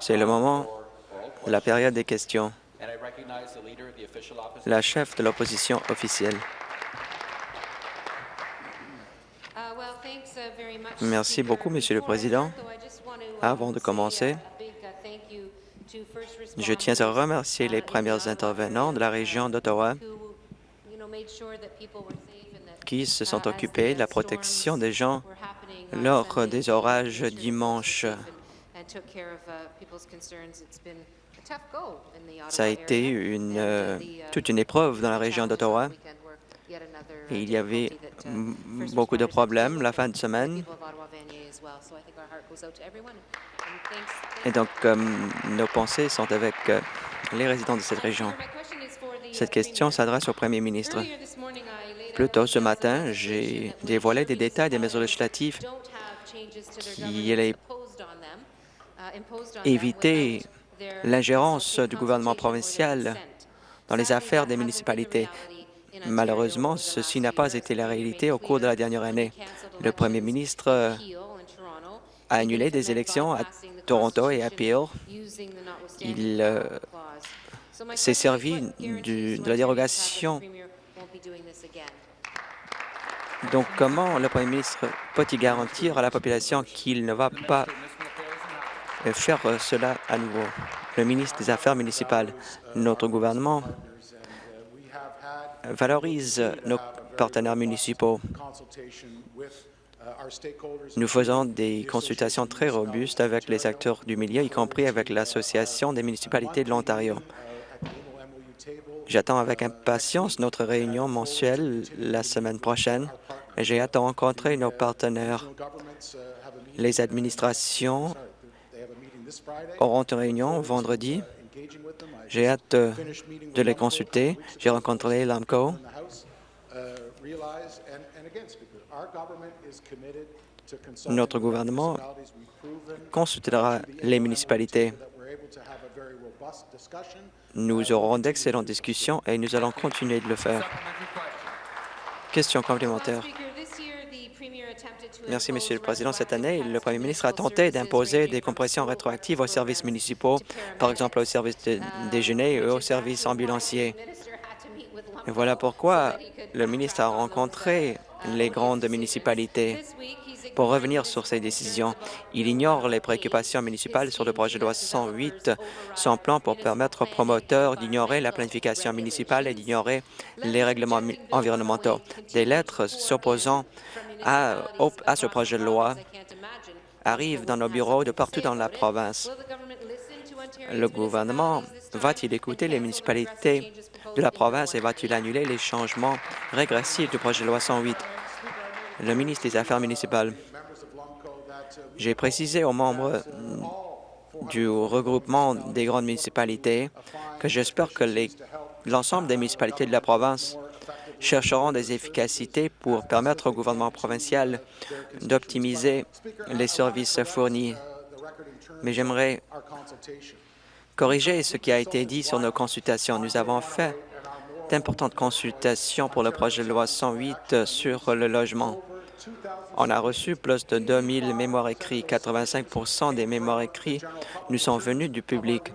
C'est le moment de la période des questions. La chef de l'opposition officielle. Merci beaucoup, Monsieur le Président. Avant de commencer, je tiens à remercier les premiers intervenants de la région d'Ottawa qui se sont occupés de la protection des gens lors des orages dimanche. Ça a été une, euh, toute une épreuve dans la région d'Ottawa. Il y avait beaucoup de problèmes la fin de semaine. Et donc, euh, nos pensées sont avec euh, les résidents de cette région. Cette question s'adresse au premier ministre. Plus tôt ce matin, j'ai dévoilé des détails des mesures législatives qui allaient éviter l'ingérence du gouvernement provincial dans les affaires des municipalités. Malheureusement, ceci n'a pas été la réalité au cours de la dernière année. Le premier ministre a annulé des élections à Toronto et à Peel. Il euh, s'est servi de la dérogation. Donc, comment le premier ministre peut-il garantir à la population qu'il ne va pas faire cela à nouveau? Le ministre des Affaires municipales, notre gouvernement valorise nos partenaires municipaux. Nous faisons des consultations très robustes avec les acteurs du milieu, y compris avec l'Association des municipalités de l'Ontario. J'attends avec impatience notre réunion mensuelle la semaine prochaine j'ai hâte de rencontrer nos partenaires. Les administrations auront une réunion vendredi. J'ai hâte de les consulter. J'ai rencontré l'AMCO. Notre gouvernement consultera les municipalités. Nous aurons d'excellentes discussions et nous allons continuer de le faire. Question complémentaire. Merci, Monsieur le Président. Cette année, le Premier ministre a tenté d'imposer des compressions rétroactives aux services municipaux, par exemple aux services de déjeuner et aux services ambulanciers. Voilà pourquoi le ministre a rencontré les grandes municipalités pour revenir sur ces décisions. Il ignore les préoccupations municipales sur le projet de loi 108, son plan pour permettre aux promoteurs d'ignorer la planification municipale et d'ignorer les règlements environnementaux. Des lettres s'opposant à, ce projet de loi arrivent dans nos bureaux de partout dans la province. Le gouvernement va-t-il écouter les municipalités de la province et va-t-il annuler les changements régressifs du projet de loi 108? Le ministre des Affaires municipales. J'ai précisé aux membres du regroupement des grandes municipalités que j'espère que l'ensemble des municipalités de la province chercheront des efficacités pour permettre au gouvernement provincial d'optimiser les services fournis. Mais j'aimerais corriger ce qui a été dit sur nos consultations. Nous avons fait d'importantes consultations pour le projet de loi 108 sur le logement. On a reçu plus de 2000 mémoires écrits. 85% des mémoires écrits nous sont venus du public.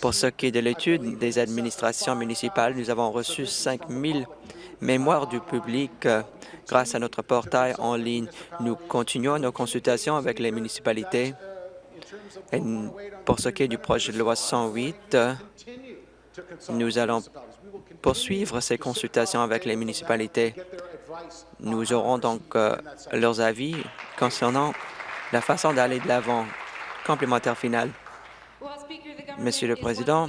Pour ce qui est de l'étude des administrations municipales, nous avons reçu 5 000 mémoires du public euh, grâce à notre portail en ligne. Nous continuons nos consultations avec les municipalités. Et pour ce qui est du projet de loi 108, nous allons poursuivre ces consultations avec les municipalités. Nous aurons donc euh, leurs avis concernant la façon d'aller de l'avant. Complémentaire final. Monsieur le Président,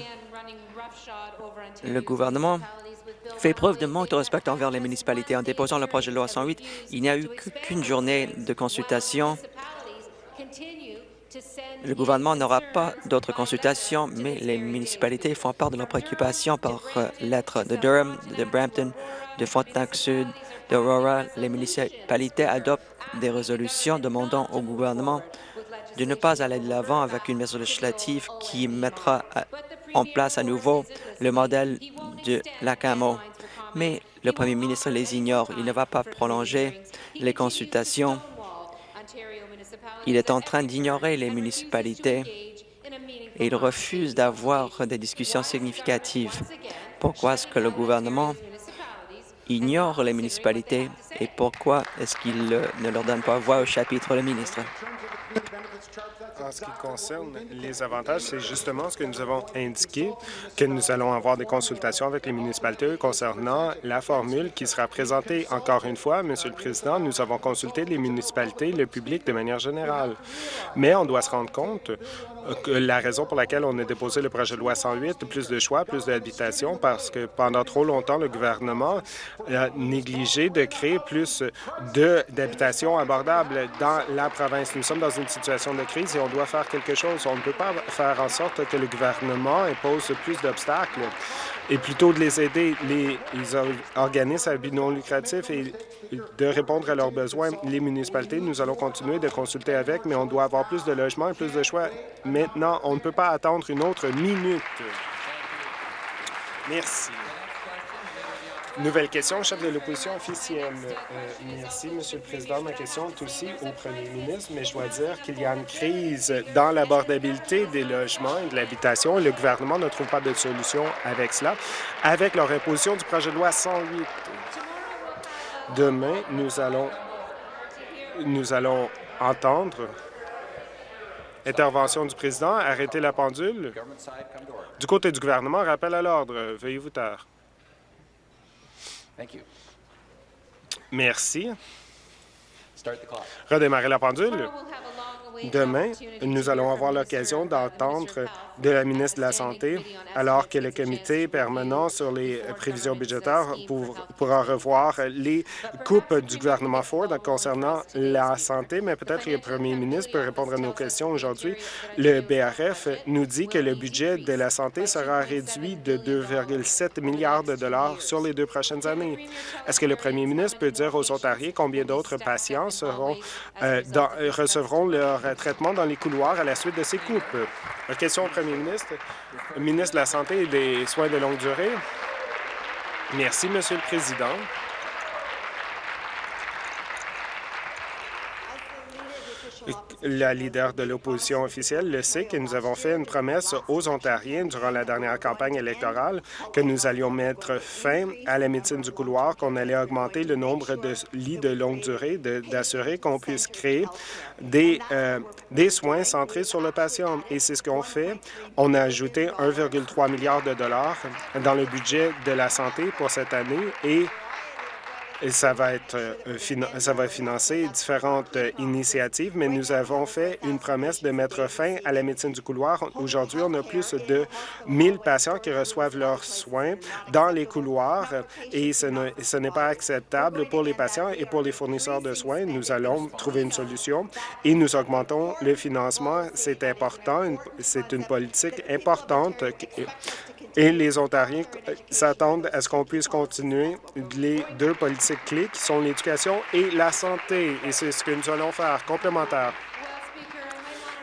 le gouvernement fait preuve de manque de respect envers les municipalités. En déposant le projet de loi 108, il n'y a eu qu'une journée de consultation. Le gouvernement n'aura pas d'autres consultations, mais les municipalités font part de leurs préoccupations par euh, lettre de Durham, de Brampton, de Frontenac-Sud, d'Aurora. Les municipalités adoptent des résolutions demandant au gouvernement de ne pas aller de l'avant avec une mesure législative qui mettra en place à nouveau le modèle de la CAMO. Mais le premier ministre les ignore. Il ne va pas prolonger les consultations Il est en train d'ignorer les municipalités et il refuse d'avoir des discussions significatives. Pourquoi est-ce que le gouvernement ignore les municipalités et pourquoi est-ce qu'il ne leur donne pas voix au chapitre, le ministre? En ce qui concerne les avantages, c'est justement ce que nous avons indiqué, que nous allons avoir des consultations avec les municipalités concernant la formule qui sera présentée. Encore une fois, Monsieur le Président, nous avons consulté les municipalités, le public de manière générale. Mais on doit se rendre compte la raison pour laquelle on a déposé le projet de loi 108, plus de choix, plus d'habitation, parce que pendant trop longtemps, le gouvernement a négligé de créer plus d'habitations abordables dans la province. Nous sommes dans une situation de crise et on doit faire quelque chose. On ne peut pas faire en sorte que le gouvernement impose plus d'obstacles et plutôt de les aider, les, organismes à but non lucratif et de répondre à leurs besoins. Les municipalités, nous allons continuer de consulter avec, mais on doit avoir plus de logements et plus de choix. Maintenant, on ne peut pas attendre une autre minute. Merci. Nouvelle question, chef de l'opposition officielle. Euh, merci, Monsieur le Président. Ma question est aussi au premier ministre, mais je dois dire qu'il y a une crise dans l'abordabilité des logements et de l'habitation le gouvernement ne trouve pas de solution avec cela, avec leur imposition du projet de loi 108. Demain, nous allons, nous allons entendre Intervention du président. Arrêtez la pendule. Du côté du gouvernement, rappel à l'ordre. Veuillez vous taire. Merci. Redémarrer la pendule. Demain, nous allons avoir l'occasion d'entendre de la ministre de la Santé, alors que le comité permanent sur les prévisions budgétaires pourra revoir les coupes du gouvernement Ford concernant la santé, mais peut-être le premier ministre peut répondre à nos questions aujourd'hui. Le BRF nous dit que le budget de la santé sera réduit de 2,7 milliards de dollars sur les deux prochaines années. Est-ce que le premier ministre peut dire aux Ontariens combien d'autres patients seront, euh, recevront leur traitement dans les couloirs à la suite de ces coupes? Question au premier ministre. Ministre de la Santé et des Soins de longue durée. Merci, Monsieur le Président. La leader de l'opposition officielle le sait que nous avons fait une promesse aux Ontariens durant la dernière campagne électorale que nous allions mettre fin à la médecine du couloir, qu'on allait augmenter le nombre de lits de longue durée, d'assurer qu'on puisse créer des, euh, des soins centrés sur le patient. Et c'est ce qu'on fait. On a ajouté 1,3 milliard de dollars dans le budget de la santé pour cette année et et ça va être euh, ça va financer différentes euh, initiatives, mais nous avons fait une promesse de mettre fin à la médecine du couloir. Aujourd'hui, on a plus de 1000 patients qui reçoivent leurs soins dans les couloirs et ce n'est pas acceptable pour les patients et pour les fournisseurs de soins. Nous allons trouver une solution et nous augmentons le financement. C'est important, c'est une politique importante et les Ontariens s'attendent à ce qu'on puisse continuer les deux politiques clés qui sont l'éducation et la santé. Et c'est ce que nous allons faire, complémentaire.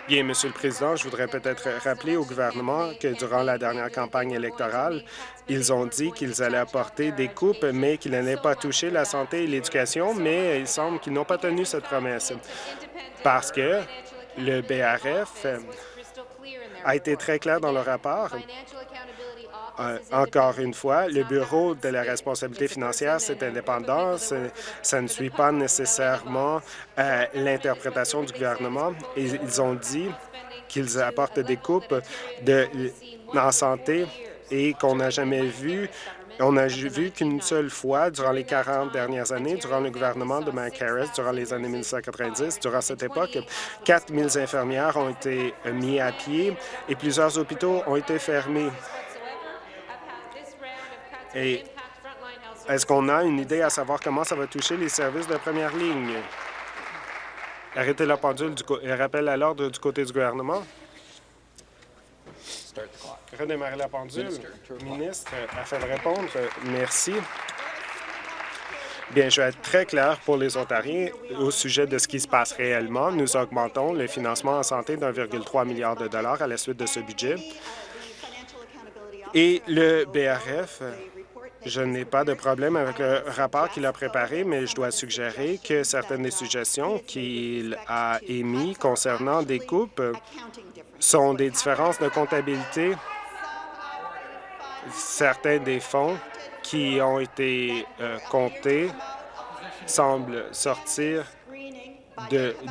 Bien, Monsieur le Président, je voudrais peut-être rappeler au gouvernement que durant la dernière campagne électorale, ils ont dit qu'ils allaient apporter des coupes, mais qu'ils n'allaient pas toucher la santé et l'éducation, mais il semble qu'ils n'ont pas tenu cette promesse parce que le BRF a été très clair dans le rapport euh, encore une fois, le Bureau de la responsabilité financière, c'est indépendant. Ça ne suit pas nécessairement euh, l'interprétation du gouvernement. ils ont dit qu'ils apportent des coupes de, en santé et qu'on n'a jamais vu on n'a vu qu'une seule fois durant les 40 dernières années, durant le gouvernement de Mike Harris, durant les années 1990. Durant cette époque, 4 000 infirmières ont été mis à pied et plusieurs hôpitaux ont été fermés. Et est-ce qu'on a une idée à savoir comment ça va toucher les services de première ligne? Arrêtez la pendule et rappel à l'ordre du côté du gouvernement. Redémarrer la pendule. Ministre, afin de répondre, merci. Bien, je vais être très clair pour les Ontariens au sujet de ce qui se passe réellement. Nous augmentons le financement en santé d'1,3 milliard de dollars à la suite de ce budget. Et le BRF Je n'ai pas de problème avec le rapport qu'il a préparé, mais je dois suggérer que certaines des suggestions qu'il a émises concernant des coupes sont des différences de comptabilité. Certains des fonds qui ont été euh, comptés semblent sortir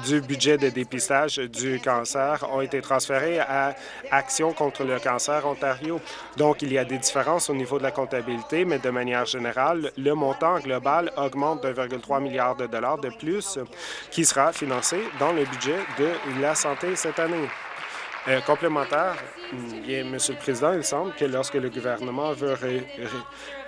du budget de dépistage du cancer ont été transférés à Action contre le cancer Ontario. Donc, il y a des différences au niveau de la comptabilité, mais de manière générale, le montant global augmente de 1,3 milliard de dollars de plus qui sera financé dans le budget de la santé cette année. Euh, complémentaire, bien, Monsieur le Président, il semble que lorsque le gouvernement veut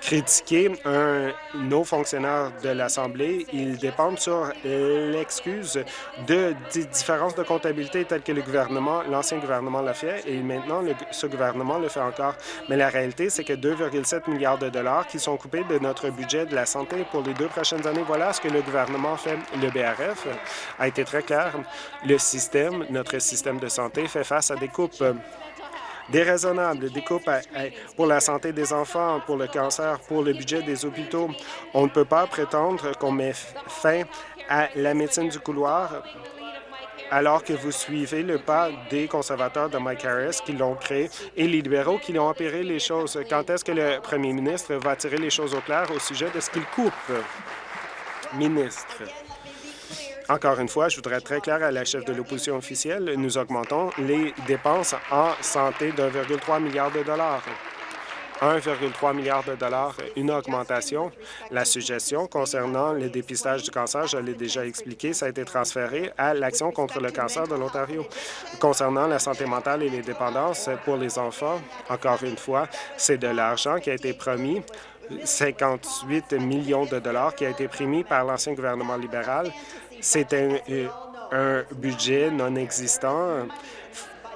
critiquer un nos fonctionnaires de l'Assemblée, ils dépendent sur l'excuse de différences de comptabilité telles que le gouvernement, l'ancien gouvernement l'a fait et maintenant ce gouvernement le fait encore. Mais la réalité, c'est que 2,7 milliards de dollars qui sont coupés de notre budget de la santé pour les deux prochaines années, voilà ce que le gouvernement fait. Le BRF a été très clair. Le système, notre système de santé fait face à des coupes déraisonnables, des coupes pour la santé des enfants, pour le cancer, pour le budget des hôpitaux. On ne peut pas prétendre qu'on met fin à la médecine du couloir alors que vous suivez le pas des conservateurs de Mike Harris qui l'ont créé et les libéraux qui l'ont opéré les choses. Quand est-ce que le premier ministre va tirer les choses au clair au sujet de ce qu'il coupe? Ministre? Encore une fois, je voudrais être très clair à la chef de l'opposition officielle, nous augmentons les dépenses en santé de 1,3 milliard de dollars. 1,3 milliard de dollars, une augmentation. La suggestion concernant le dépistage du cancer, je l'ai déjà expliqué, ça a été transféré à l'Action contre le cancer de l'Ontario. Concernant la santé mentale et les dépendances pour les enfants, encore une fois, c'est de l'argent qui a été promis 58 millions de dollars qui a été promis par l'ancien gouvernement libéral c'est un, budget non existant.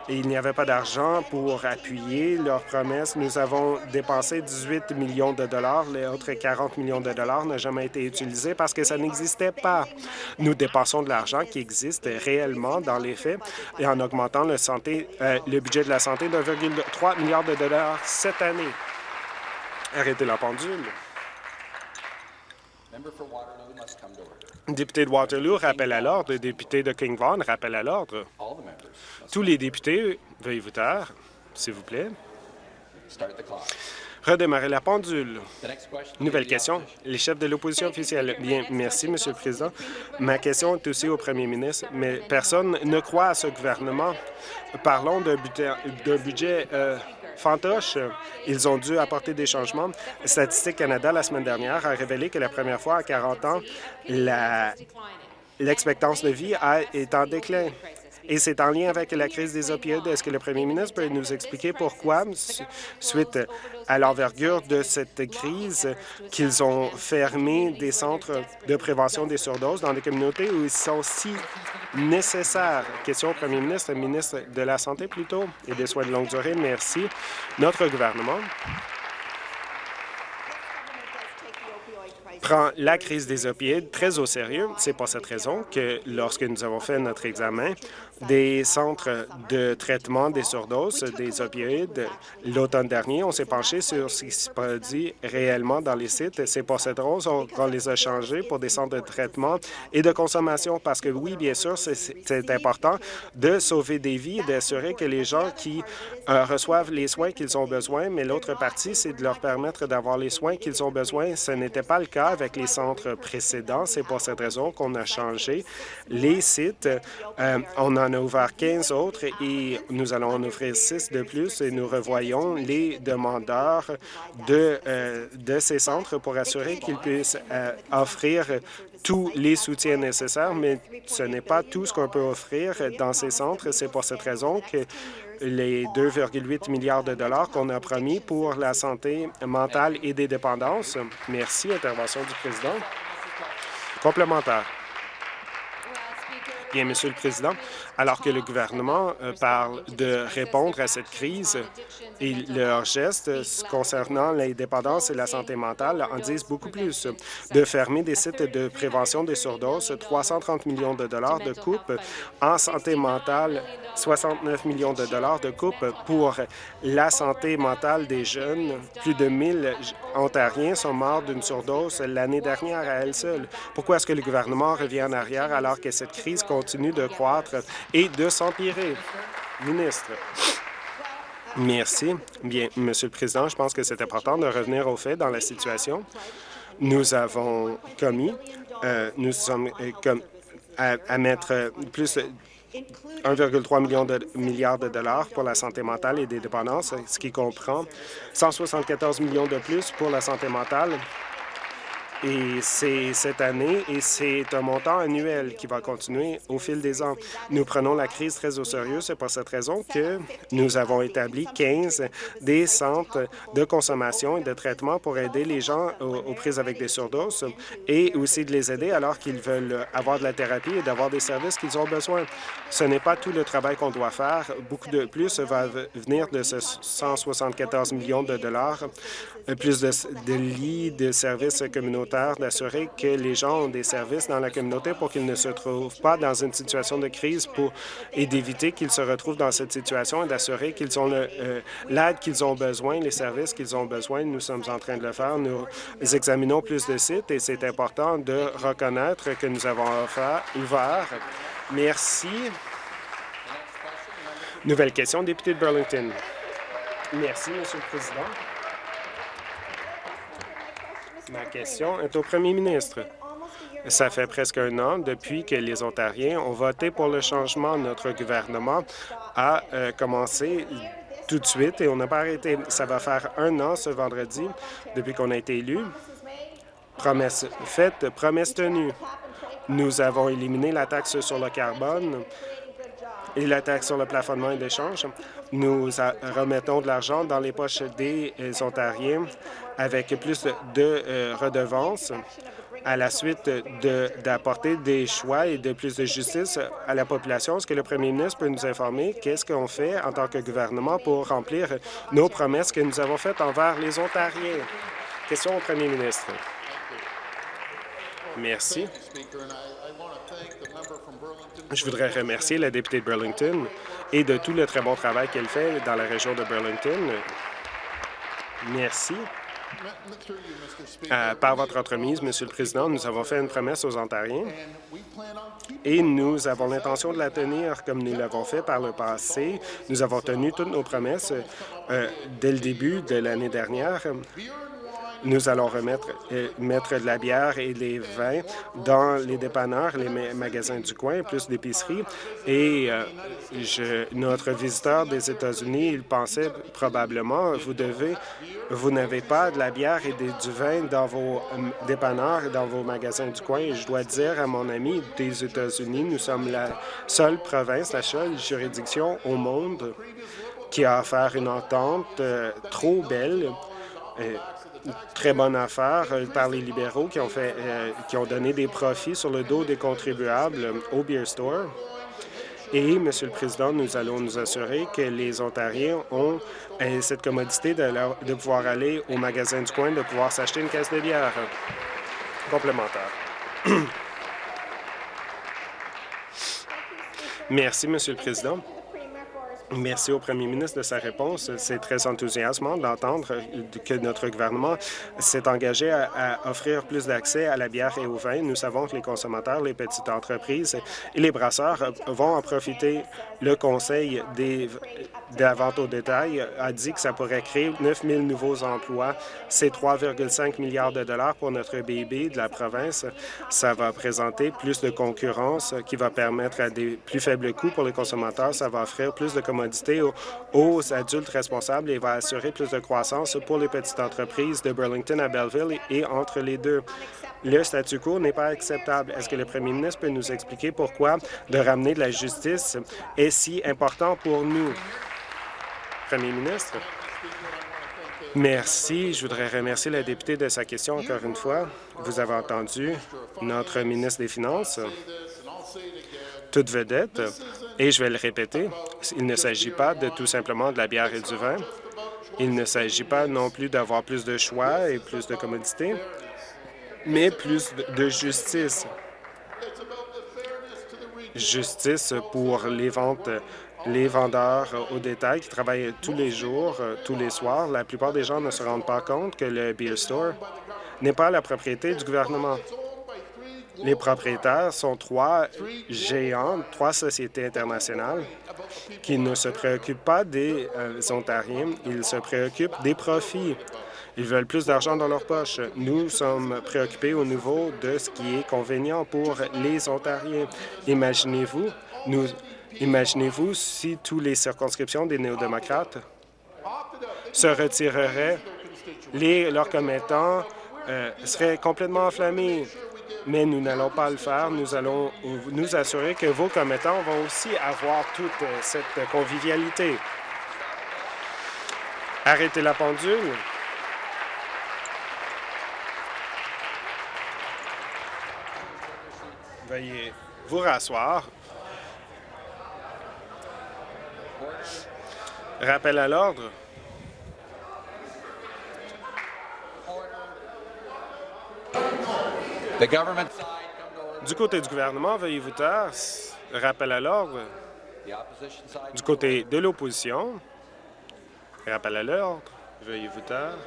Il n'y avait pas d'argent pour appuyer leurs promesses. Nous avons dépensé 18 millions de dollars. Les autres 40 millions de dollars n'ont jamais été utilisés parce que ça n'existait pas. Nous dépensons de l'argent qui existe réellement dans les faits et en augmentant le, santé, euh, le budget de la santé de 1,3 milliard de dollars cette année. Arrêtez la pendule. Député de Waterloo rappelle à l'ordre. Député de King Vaughan rappelle à l'ordre. Tous les députés, veuillez vous taire, s'il vous plaît. Redémarrer la pendule. Nouvelle question. Les chefs de l'opposition officielle. Bien, merci, Monsieur le Président. Ma question est aussi au premier ministre, mais personne ne croit à ce gouvernement. Parlons d'un budget, budget euh, fantoche. Ils ont dû apporter des changements. Statistique Canada, la semaine dernière, a révélé que la première fois en 40 ans, l'expectance de vie est en déclin. Et c'est en lien avec la crise des opioïdes. Est-ce que le premier ministre peut nous expliquer pourquoi, suite à l'envergure de cette crise, qu'ils ont fermé des centres de prévention des surdoses dans des communautés où ils sont si nécessaires? Question au premier ministre, ministre de la Santé plutôt, et des soins de longue durée. Merci. Notre gouvernement prend la crise des opioïdes très au sérieux. C'est pour cette raison que lorsque nous avons fait notre examen, des centres de traitement des surdoses, des opioïdes. L'automne dernier, on s'est penché sur ce qui se produit réellement dans les sites. C'est pour cette raison qu'on les a changés pour des centres de traitement et de consommation parce que, oui, bien sûr, c'est important de sauver des vies et d'assurer que les gens qui euh, reçoivent les soins qu'ils ont besoin, mais l'autre partie, c'est de leur permettre d'avoir les soins qu'ils ont besoin. Ce n'était pas le cas avec les centres précédents. C'est pour cette raison qu'on a changé les sites. Euh, on en a ouvert 15 autres et nous allons en ouvrir 6 de plus et nous revoyons les demandeurs de, euh, de ces centres pour assurer qu'ils puissent euh, offrir tous les soutiens nécessaires, mais ce n'est pas tout ce qu'on peut offrir dans ces centres. C'est pour cette raison que les 2,8 milliards de dollars qu'on a promis pour la santé mentale et des dépendances. Merci. Intervention du président. Complémentaire. Bien, Monsieur le Président, alors que le gouvernement euh, parle de répondre à cette crise et leurs gestes concernant l'indépendance et la santé mentale en disent beaucoup plus. De fermer des sites de prévention des surdoses, 330 millions de dollars de coupe en santé mentale, 69 millions de dollars de coupe pour la santé mentale des jeunes. Plus de 1000 Ontariens sont morts d'une surdose l'année dernière à elle seule. Pourquoi est-ce que le gouvernement revient en arrière alors que cette crise continue de croître? Et de s'empirer? Ministre. Merci. Bien, Monsieur le Président, je pense que c'est important de revenir au fait dans la situation. Nous avons commis, euh, nous sommes euh, à, à, mettre plus 1,3 million de milliards de dollars pour la santé mentale et des dépendances, ce qui comprend 174 millions de plus pour la santé mentale et c'est cette année et c'est un montant annuel qui va continuer au fil des ans. Nous prenons la crise très au sérieux. C'est pour cette raison que nous avons établi 15 des centres de consommation et de traitement pour aider les gens aux, prises avec des surdoses et aussi de les aider alors qu'ils veulent avoir de la thérapie et d'avoir des services qu'ils ont besoin. Ce n'est pas tout le travail qu'on doit faire. Beaucoup de plus va venir de ce 174 millions de dollars, plus de, de lits de services communautaires d'assurer que les gens ont des services dans la communauté pour qu'ils ne se trouvent pas dans une situation de crise et d'éviter qu'ils se retrouvent dans cette situation et d'assurer qu'ils ont euh, l'aide qu'ils ont besoin, les services qu'ils ont besoin. Nous sommes en train de le faire. Nous examinons plus de sites et c'est important de reconnaître que nous avons ouvert. Merci. Nouvelle question, député de Burlington. Merci, Monsieur le Président. Ma question est au premier ministre. Ça fait presque un an depuis que les Ontariens ont voté pour le changement. Notre gouvernement a euh, commencé tout de suite et on n'a pas arrêté. Ça va faire un an ce vendredi depuis qu'on a été élu. Promesse faite, promesse tenue. Nous avons éliminé la taxe sur le carbone et la taxe sur le plafonnement et l'échange. Nous remettons de l'argent dans les poches des Ontariens avec plus de euh, redevances à la suite d'apporter des choix et de plus de justice à la population. Est-ce que le premier ministre peut nous informer qu'est-ce qu'on fait en tant que gouvernement pour remplir nos promesses que nous avons faites envers les Ontariens? Question au premier ministre. Merci. Je voudrais remercier la députée de Burlington et de tout le très bon travail qu'elle fait dans la région de Burlington. Merci. Euh, par votre entremise, Monsieur le Président, nous avons fait une promesse aux Ontariens et nous avons l'intention de la tenir comme nous l'avons fait par le passé. Nous avons tenu toutes nos promesses euh, dès le début de l'année dernière. Nous allons remettre euh, mettre de la bière et des vins dans les dépanneurs, les magasins du coin, plus d'épiceries. Et euh, je, notre visiteur des États-Unis, il pensait probablement, vous devez, vous n'avez pas de la bière et du vin dans vos euh, dépanneurs dans vos magasins du coin. Et je dois dire à mon ami des États-Unis, nous sommes la seule province, la seule juridiction au monde qui a offert une entente trop belle très bonne affaire euh, par les libéraux qui ont, fait, euh, qui ont donné des profits sur le dos des contribuables au Beer Store. Et, Monsieur le Président, nous allons nous assurer que les Ontariens ont euh, cette commodité de, de, pouvoir aller au magasin du coin, de pouvoir s'acheter une caisse de bière complémentaire. Merci, Monsieur le Président. Merci au premier ministre de sa réponse. C'est très enthousiasmant d'entendre que notre gouvernement s'est engagé à, offrir plus d'accès à la bière et au vin. Nous savons que les consommateurs, les petites entreprises et les brasseurs vont en profiter. Le Conseil des, de la au détail a dit que ça pourrait créer 9 000 nouveaux emplois. C'est 3,5 milliards de dollars pour notre BIB de la province. Ça va présenter plus de concurrence qui va permettre à des plus faibles coûts pour les consommateurs. Ça va offrir plus de aux, adultes responsables et va assurer plus de croissance pour les petites entreprises de Burlington à Belleville et entre les deux. Le statu quo n'est pas acceptable. Est-ce que le premier ministre peut nous expliquer pourquoi de ramener de la justice si important pour nous? Premier ministre. Merci. Je voudrais remercier la députée de sa question encore une fois. Vous avez entendu notre ministre des Finances, toute vedette, Et je vais le répéter, il ne s'agit pas de tout simplement de la bière et du vin. Il ne s'agit pas non plus d'avoir plus de choix et plus de commodité, mais plus de justice. Justice pour les ventes les vendeurs au détail qui travaillent tous les jours, tous les soirs. La plupart des gens ne se rendent pas compte que le beer store n'est pas la propriété du gouvernement. Les propriétaires sont trois géants, trois sociétés internationales qui ne se préoccupent pas des euh, Ontariens, ils se préoccupent des profits. Ils veulent plus d'argent dans leur poche. Nous sommes préoccupés au niveau de ce qui est convenient pour les Ontariens. Imaginez-vous, nous, imaginez-vous si toutes les circonscriptions des néo-démocrates se retireraient, les, leurs commettants euh, seraient complètement enflammés mais nous n'allons pas le faire. Nous allons nous assurer que vos commettants vont aussi avoir toute euh, cette convivialité. Arrêtez la pendule. Veuillez vous rasseoir. Rappel à l'ordre. Du côté du gouvernement, veuillez vous taire. Rappel à l'ordre. Du côté de l'opposition, rappel à l'ordre. Veuillez vous taire.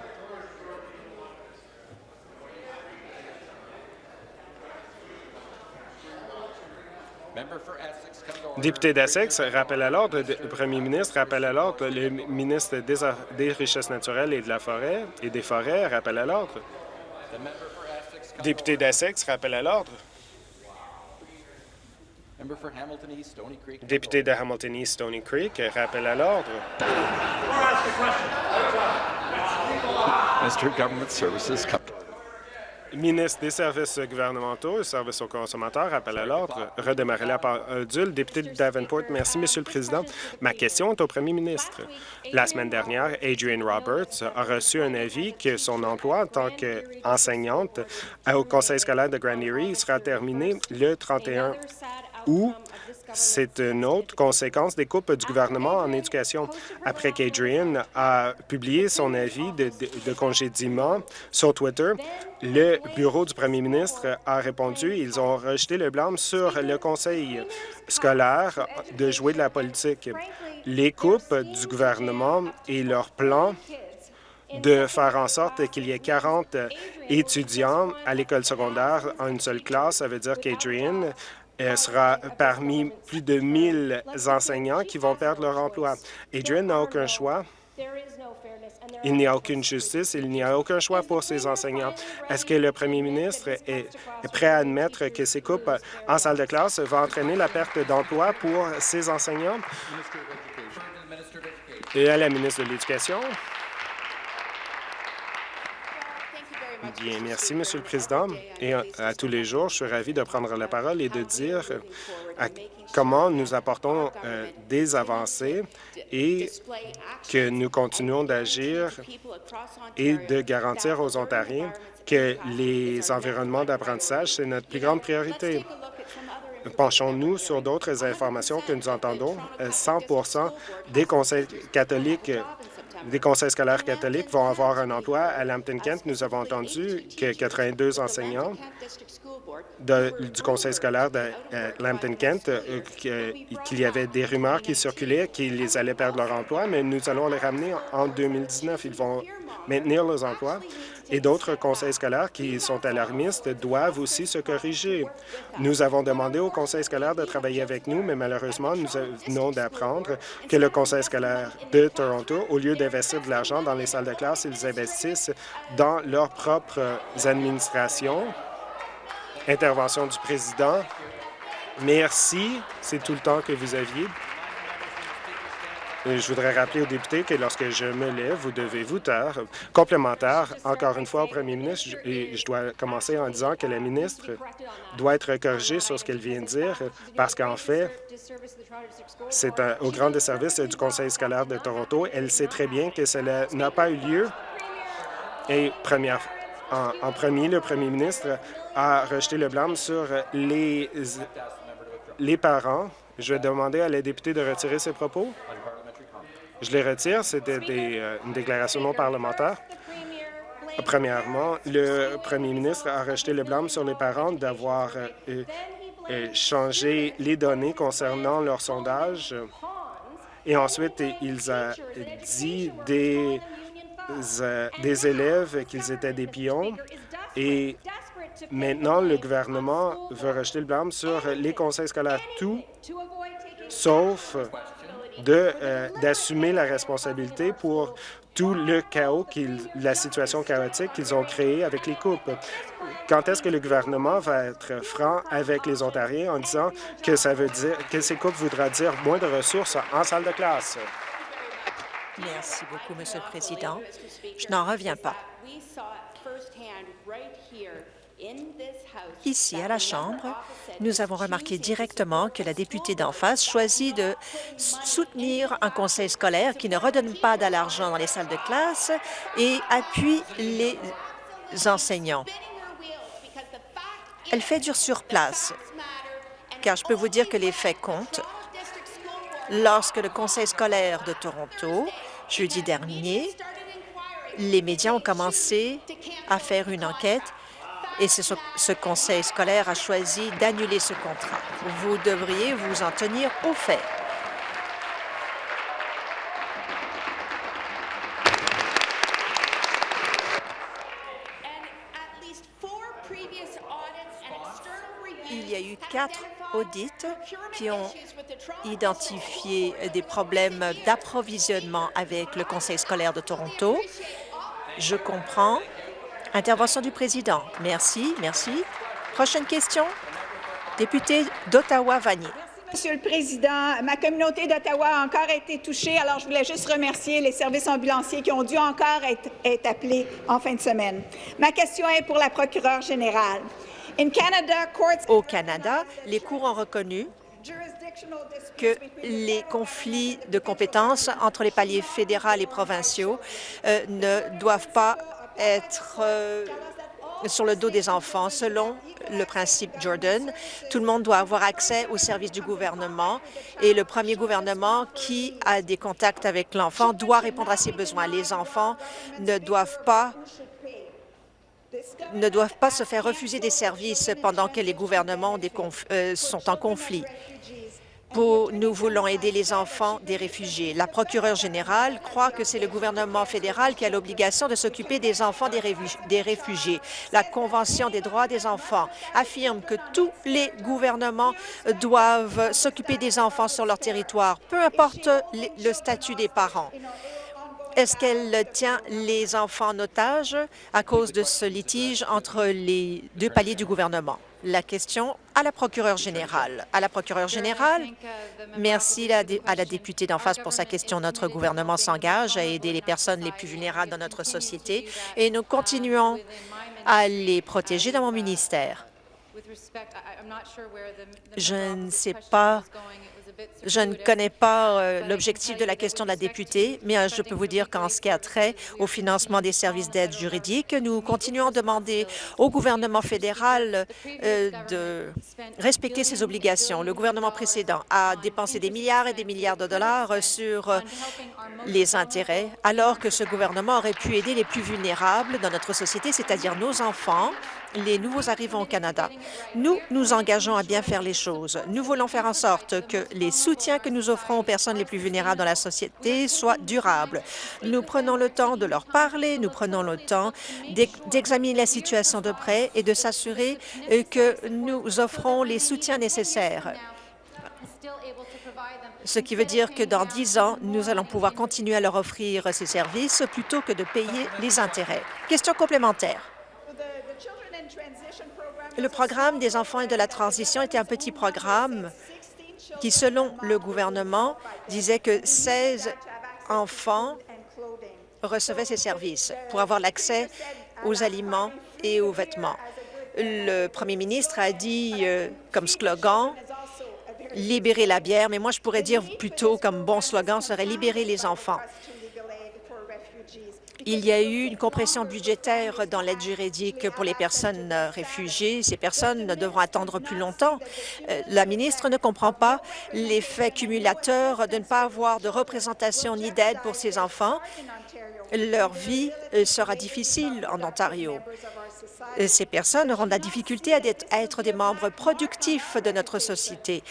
Député d'Essex, rappel à l'ordre. Premier ministre, rappel à l'ordre. Le ministre des, Richesses naturelles et de la forêt et des forêts, rappel à l'ordre. Député d'Essex, rappel à l'ordre. Député de Hamilton East Stony Creek, rappel à l'ordre. Ministre des services gouvernementaux et services aux consommateurs, rappel à l'ordre. Redémarrer la pendule. Député de Davenport, merci, Monsieur le Président. Ma question est au premier ministre. La semaine dernière, Adrienne Roberts a reçu un avis que son emploi en tant qu'enseignante au conseil scolaire de Grand sera terminé le 31 août c'est une autre conséquence des coupes du gouvernement en éducation. Après qu'Adrian a publié son avis de, de, congédiement sur Twitter, le bureau du premier ministre a répondu. Ils ont rejeté le blâme sur le conseil scolaire de jouer de la politique. Les coupes du gouvernement et leur plan de faire en sorte qu'il y ait 40 étudiants à l'école secondaire en une seule classe. Ça veut dire qu'Adrian elle sera parmi plus de 1000 enseignants qui vont perdre leur emploi. Adrian n'a aucun choix. Il n'y a aucune justice, il n'y a aucun choix pour ces enseignants. Est-ce que le premier ministre est prêt à admettre que ces coupes en salle de classe vont entraîner la perte d'emploi pour ces enseignants? Et à la ministre de l'Éducation? Bien, merci, Monsieur le Président. Et à, tous les jours, je suis ravi de prendre la parole et de dire euh, comment nous apportons euh, des avancées et que nous continuons d'agir et de garantir aux Ontariens que les environnements d'apprentissage, c'est notre plus grande priorité. Penchons-nous sur d'autres informations que nous entendons. 100% euh, des conseils catholiques des conseils scolaires catholiques vont avoir un emploi. À Lambton-Kent, nous avons entendu que 82 enseignants du conseil scolaire de euh, Lambton-Kent, euh, qu'il y avait des rumeurs qui circulaient qu'ils allaient perdre leur emploi, mais nous allons les ramener en 2019. Ils vont maintenir leurs emplois et d'autres conseils scolaires qui sont alarmistes doivent aussi se corriger. Nous avons demandé au conseil scolaire de travailler avec nous, mais malheureusement, nous venons d'apprendre que le conseil scolaire de Toronto, au lieu d'investir de l'argent dans les salles de classe, ils investissent dans leurs propres administrations. Intervention du président. Merci. C'est tout le temps que vous aviez. Je voudrais rappeler aux députés que lorsque je me lève, vous devez vous taire. Complémentaire, encore une fois au premier ministre, et je dois commencer en disant que la ministre doit être corrigée sur ce qu'elle vient de dire, parce qu'en fait, c'est au grand desservice du Conseil scolaire de Toronto. Elle sait très bien que cela n'a pas eu lieu. Et première, en, en premier, le premier ministre a rejeté le blâme sur les, les parents Je vais demander à la députée de retirer ses propos. Je les retire. C'était euh, une déclaration non parlementaire. Premièrement, le premier ministre a rejeté le blâme sur les parents d'avoir euh, euh, changé les données concernant leur sondage. Et ensuite, il a dit des, des élèves qu'ils étaient des pions. Et maintenant, le gouvernement veut rejeter le blâme sur les conseils scolaires, tout sauf euh, d'assumer la responsabilité pour tout le chaos, la situation chaotique qu'ils ont créée avec les coupes. Quand est-ce que le gouvernement va être franc avec les Ontariens en disant que ça veut dire que ces coupes voudra dire moins de ressources en salle de classe? Merci beaucoup, Monsieur le Président. Je n'en reviens pas. Ici, à la Chambre, nous avons remarqué directement que la députée d'en face choisit de soutenir un conseil scolaire qui ne redonne pas de l'argent dans les salles de classe et appuie les enseignants. Elle fait dur sur place, car je peux vous dire que les faits comptent. Lorsque le conseil scolaire de Toronto, jeudi dernier, les médias ont commencé à faire une enquête et ce, conseil scolaire a choisi d'annuler ce contrat. Vous devriez vous en tenir aux faits. Il y a eu quatre audits qui ont identifié des problèmes d'approvisionnement avec le Conseil scolaire de Toronto. Je comprends Intervention du président. Merci, merci. Prochaine question. Député d'Ottawa-Vanier. Monsieur le Président, ma communauté d'Ottawa a encore été touchée, alors je voulais juste remercier les services ambulanciers qui ont dû encore être, appelés en fin de semaine. Ma question est pour la procureure générale. Au Canada, les cours ont reconnu que les conflits de compétences entre les paliers fédéral et provinciaux euh, ne doivent pas être euh, sur le dos des enfants. Selon le principe Jordan, tout le monde doit avoir accès aux services du gouvernement et le premier gouvernement qui a des contacts avec l'enfant doit répondre à ses besoins. Les enfants ne doivent pas se faire refuser des services pendant que les gouvernements euh, sont en conflit nous voulons aider les enfants des réfugiés. La procureure générale croit que c'est le gouvernement fédéral qui a l'obligation de s'occuper des enfants des réfugiés. La Convention des droits des enfants affirme que tous les gouvernements doivent s'occuper des enfants sur leur territoire, peu importe le statut des parents. Est-ce qu'elle tient les enfants en otage à cause de ce litige entre les deux paliers du gouvernement? La question à la procureure générale. À la procureure générale, merci à la députée d'en face pour sa question. Notre gouvernement s'engage à aider les personnes les plus vulnérables dans notre société et nous continuons à les protéger dans mon ministère. Je ne sais pas je ne connais pas euh, l'objectif de la question de la députée, mais euh, je peux vous dire qu'en ce qui a trait au financement des services d'aide juridique, nous continuons à demander au gouvernement fédéral euh, de respecter ses obligations. Le gouvernement précédent a dépensé des milliards et des milliards de dollars sur les intérêts, alors que ce gouvernement aurait pu aider les plus vulnérables dans notre société, c'est-à-dire nos enfants, les nouveaux arrivants au Canada. Nous nous engageons à bien faire les choses. Nous voulons faire en sorte que les soutiens que nous offrons aux personnes les plus vulnérables dans la société soient durables. Nous prenons le temps de leur parler, nous prenons le temps d'examiner la situation de près et de s'assurer euh, que nous offrons les soutiens nécessaires ce qui veut dire que dans dix ans, nous allons pouvoir continuer à leur offrir ces services plutôt que de payer les intérêts. Question complémentaire. Le programme des enfants et de la transition était un petit programme qui, selon le gouvernement, disait que 16 enfants recevaient ces services pour avoir l'accès aux aliments et aux vêtements. Le premier ministre a dit euh, comme slogan « Libérer la bière », mais moi je pourrais dire plutôt comme bon slogan serait « Libérer les enfants ». Il y a eu une compression budgétaire dans l'aide juridique pour les personnes euh, réfugiées. Ces personnes devront attendre plus longtemps. Euh, La ministre ne comprend pas l'effet cumulateur de ne pas avoir de représentation ni d'aide pour ces enfants. Leur vie euh, sera difficile en Ontario. Ces personnes auront de la difficulté à être des membres productifs de notre société.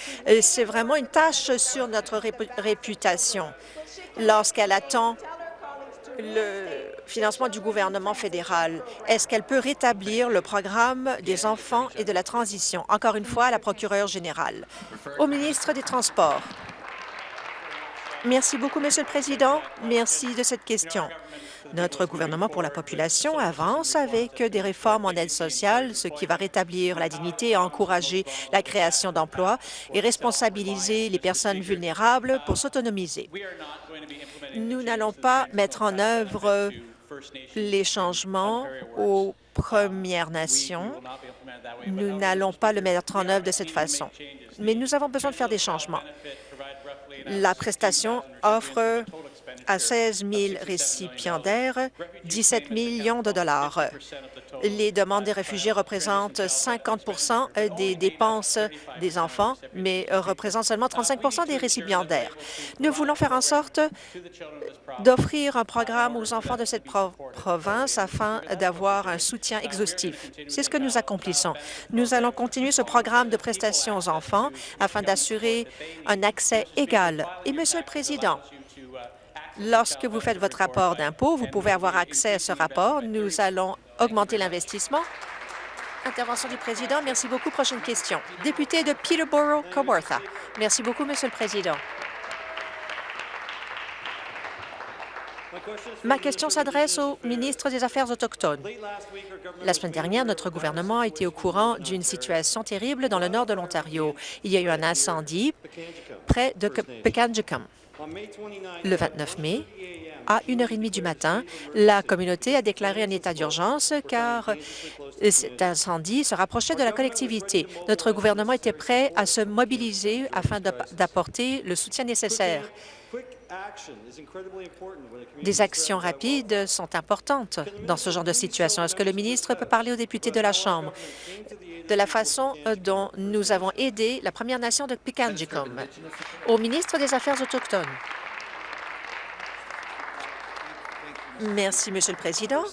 C'est vraiment une tâche sur notre répu- réputation lorsqu'elle attend le financement du gouvernement fédéral. Est-ce qu'elle peut rétablir le programme des enfants et de la transition? Encore une fois, à la procureure générale. Au ministre des Transports. Merci beaucoup, Monsieur le Président. Merci de cette question. Notre gouvernement pour la population avance avec des réformes en aide sociale, ce qui va rétablir la dignité encourager la création d'emplois et responsabiliser les personnes vulnérables pour s'autonomiser. Nous n'allons pas mettre en œuvre les changements aux Premières Nations. Nous n'allons pas le mettre en œuvre de cette façon. Mais nous avons besoin de faire des changements. La prestation offre à 16 000 récipiendaires 17 millions de dollars. Les demandes des réfugiés représentent 50 des dépenses des enfants, mais représentent seulement 35% des récipiendaires. Nous voulons faire en sorte d'offrir un programme aux enfants de cette pro- province afin d'avoir un soutien exhaustif. C'est ce que nous accomplissons. Nous allons continuer ce programme de prestations aux enfants afin d'assurer un accès égal. Et, Monsieur le Président, lorsque vous faites votre rapport d'impôt, vous pouvez avoir accès à ce rapport. Nous allons augmenter l'investissement. Intervention du président. Merci beaucoup. Prochaine question. Député de Peterborough-Kawartha. Merci beaucoup, Monsieur le Président. Ma question s'adresse au ministre des Affaires autochtones. La semaine dernière, notre gouvernement a été au courant d'une situation terrible dans le nord de l'Ontario. Il y a eu un incendie près de Pekanjikam. Le 29 mai, à 1h30 du matin, la communauté a déclaré un état d'urgence car cet incendie se rapprochait de la collectivité. Notre gouvernement était prêt à se mobiliser afin d'app- d'apporter le soutien nécessaire. Des actions rapides sont importantes dans ce genre de situation. Est-ce que le ministre peut parler aux députés de la Chambre de la façon dont nous avons aidé la Première Nation de Pikanjikum? Au ministre des Affaires autochtones. Merci, Monsieur le Président.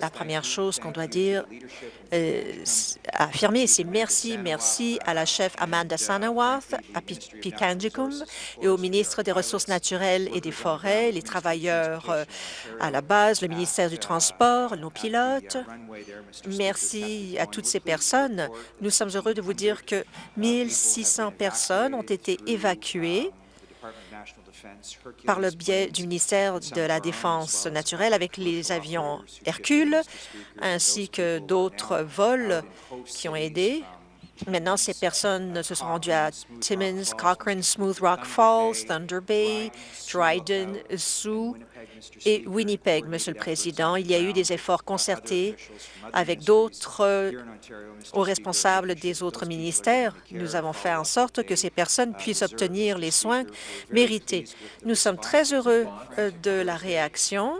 La première chose qu'on doit dire, euh, affirmer, c'est merci, merci à la chef Amanda Sanawath, à Pi- Pikanjikum et au ministre des Ressources naturelles et des Forêts, les travailleurs euh, à la base, le ministère du Transport, nos pilotes. Merci à toutes ces personnes. Nous sommes heureux de vous dire que 1600 personnes ont été évacuées par le biais du ministère de la Défense naturelle avec les avions Hercule, ainsi que d'autres vols qui ont aidé. Maintenant, ces personnes se sont rendues à Timmins, Cochrane, Smooth Rock Falls, Thunder Bay, Dryden, Sioux et Winnipeg, Monsieur le Président. Il y a eu des efforts concertés avec d'autres aux responsables des autres ministères. Nous avons fait en sorte que ces personnes puissent obtenir les soins mérités. Nous sommes très heureux euh, de la réaction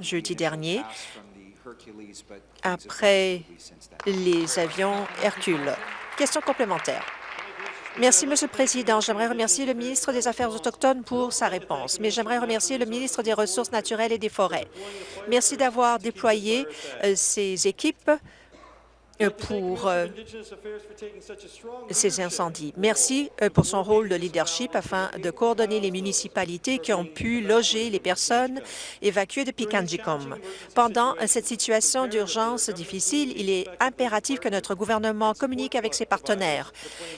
jeudi dernier après les avions Hercule. Question complémentaire. Merci, Monsieur le Président. J'aimerais remercier le ministre des Affaires autochtones pour sa réponse, mais j'aimerais remercier le ministre des Ressources naturelles et des Forêts. Merci d'avoir déployé euh, ces équipes pour euh, ces incendies. Merci euh, pour son rôle de leadership afin de coordonner les municipalités qui ont pu loger les personnes évacuées de Pikanjikum. Pendant euh, cette situation d'urgence difficile, il est impératif que notre gouvernement communique avec ses partenaires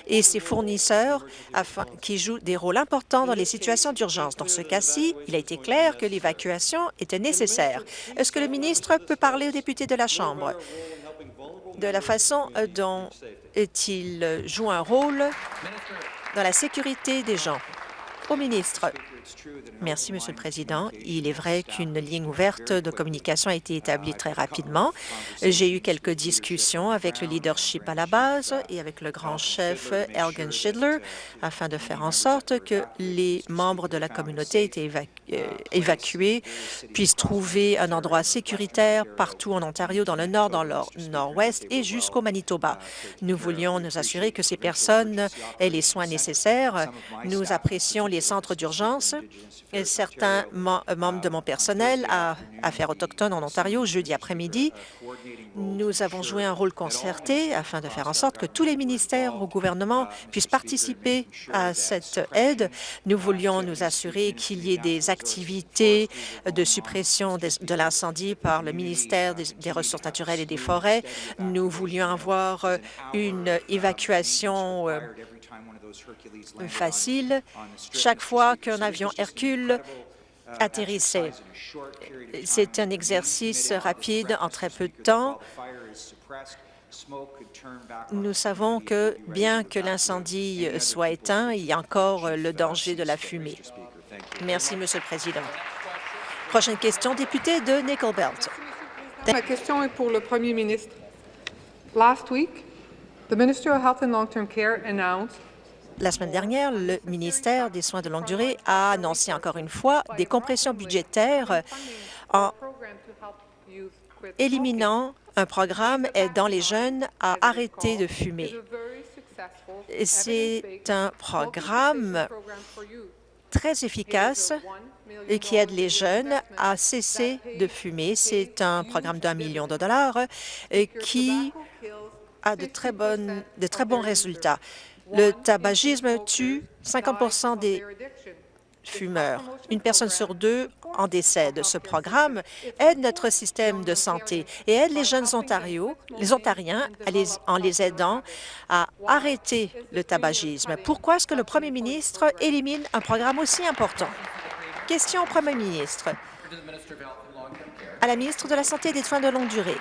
et ses fournisseurs afin, qui jouent des rôles importants dans les situations d'urgence. Dans ce cas-ci, il a été clair que l'évacuation était nécessaire. Est-ce que le ministre peut parler aux députés de la Chambre? De la façon euh, dont il joue un rôle dans la sécurité des gens. Au ministre, Merci, Monsieur le Président. Il est vrai qu'une ligne ouverte de communication a été établie très rapidement. J'ai eu quelques discussions avec le leadership à la base et avec le grand chef Elgin Schindler afin de faire en sorte que les membres de la communauté euh, évacués puissent trouver un endroit sécuritaire partout en Ontario, dans le nord, dans le nord-ouest et jusqu'au Manitoba. Nous voulions nous assurer que ces personnes aient les soins nécessaires. Nous apprécions les centres d'urgence certains membres de mon personnel à Affaires autochtones en Ontario jeudi après-midi. Nous avons joué un rôle concerté afin de faire en sorte que tous les ministères au gouvernement puissent participer à cette aide. Nous voulions nous assurer qu'il y ait des activités de suppression de l'incendie par le ministère des Ressources naturelles et des Forêts. Nous voulions avoir une évacuation euh, facile chaque fois qu'un avion Hercule atterrissait. C'est un exercice rapide en très peu de temps. Nous savons que, bien que l'incendie soit éteint, il y a encore le danger de la fumée. Merci, Monsieur le Président. Prochaine question, député de Nickel Belt. Ma question est pour le Premier ministre. Last week, the Minister of Health and Long-Term Care announced la semaine dernière, le ministère des Soins de longue durée a annoncé encore une fois des compressions budgétaires en éliminant un programme aidant les jeunes à arrêter de fumer. C'est un programme très efficace et qui aide les jeunes à cesser de fumer. C'est un programme d'un million de dollars qui a de très, bonnes, de très bons résultats. Le tabagisme tue 50% des fumeurs. Une personne sur deux en décède. Ce programme aide notre système de santé et aide les jeunes Ontario, les Ontariens en les aidant à arrêter le tabagisme. Pourquoi est-ce que le premier ministre élimine un programme aussi important? Question au premier ministre. À la ministre de la Santé et des Soins de longue durée.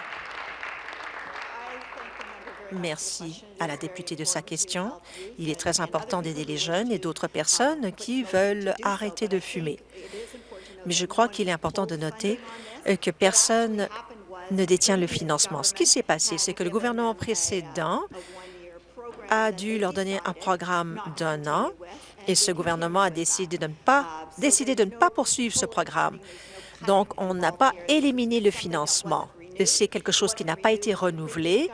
Merci à la députée de sa question. Il est très important d'aider les jeunes et d'autres personnes qui veulent arrêter de fumer. Mais je crois qu'il est important de noter euh, que personne ne détient le financement. Ce qui s'est passé, c'est que le gouvernement précédent a dû leur donner un programme d'un an et ce gouvernement a décidé de ne pas, décidé de ne pas poursuivre ce programme. Donc, on n'a pas éliminé le financement. C'est quelque chose qui n'a pas été renouvelé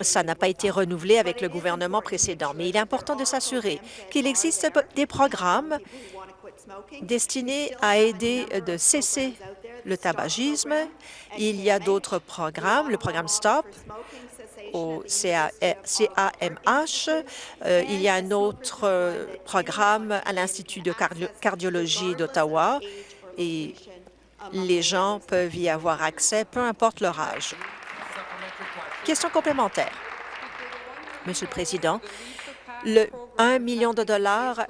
ça n'a pas été renouvelé avec le gouvernement précédent, mais il est important de s'assurer qu'il existe des programmes destinés à aider de cesser le tabagisme. Il y a d'autres programmes, le programme STOP au CAMH. Euh, il y a un autre euh, programme à l'Institut de cardiologie d'Ottawa et les gens peuvent y avoir accès, peu importe leur âge. Question complémentaire. Monsieur le Président, le 1 million de dollars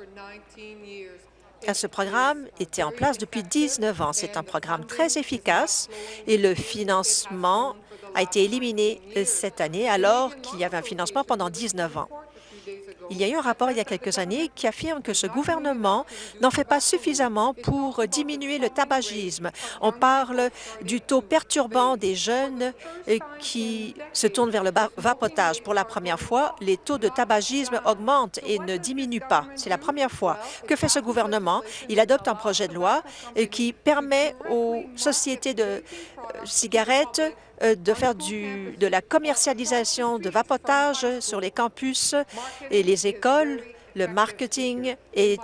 à ce programme était en place depuis 19 ans. C'est un programme très efficace et le financement a été éliminé cette année alors qu'il y avait un financement pendant 19 ans. Il y a eu un rapport il y a quelques années qui affirme que ce gouvernement n'en fait pas suffisamment pour diminuer le tabagisme. On parle du taux perturbant des jeunes euh, qui se tournent vers le vapotage. Pour la première fois, les taux de tabagisme augmentent et ne diminuent pas. C'est la première fois. Que fait ce gouvernement? Il adopte un projet de loi euh, qui permet aux sociétés de euh, cigarettes de faire de la commercialisation de vapotage sur les campus et les écoles. Le marketing est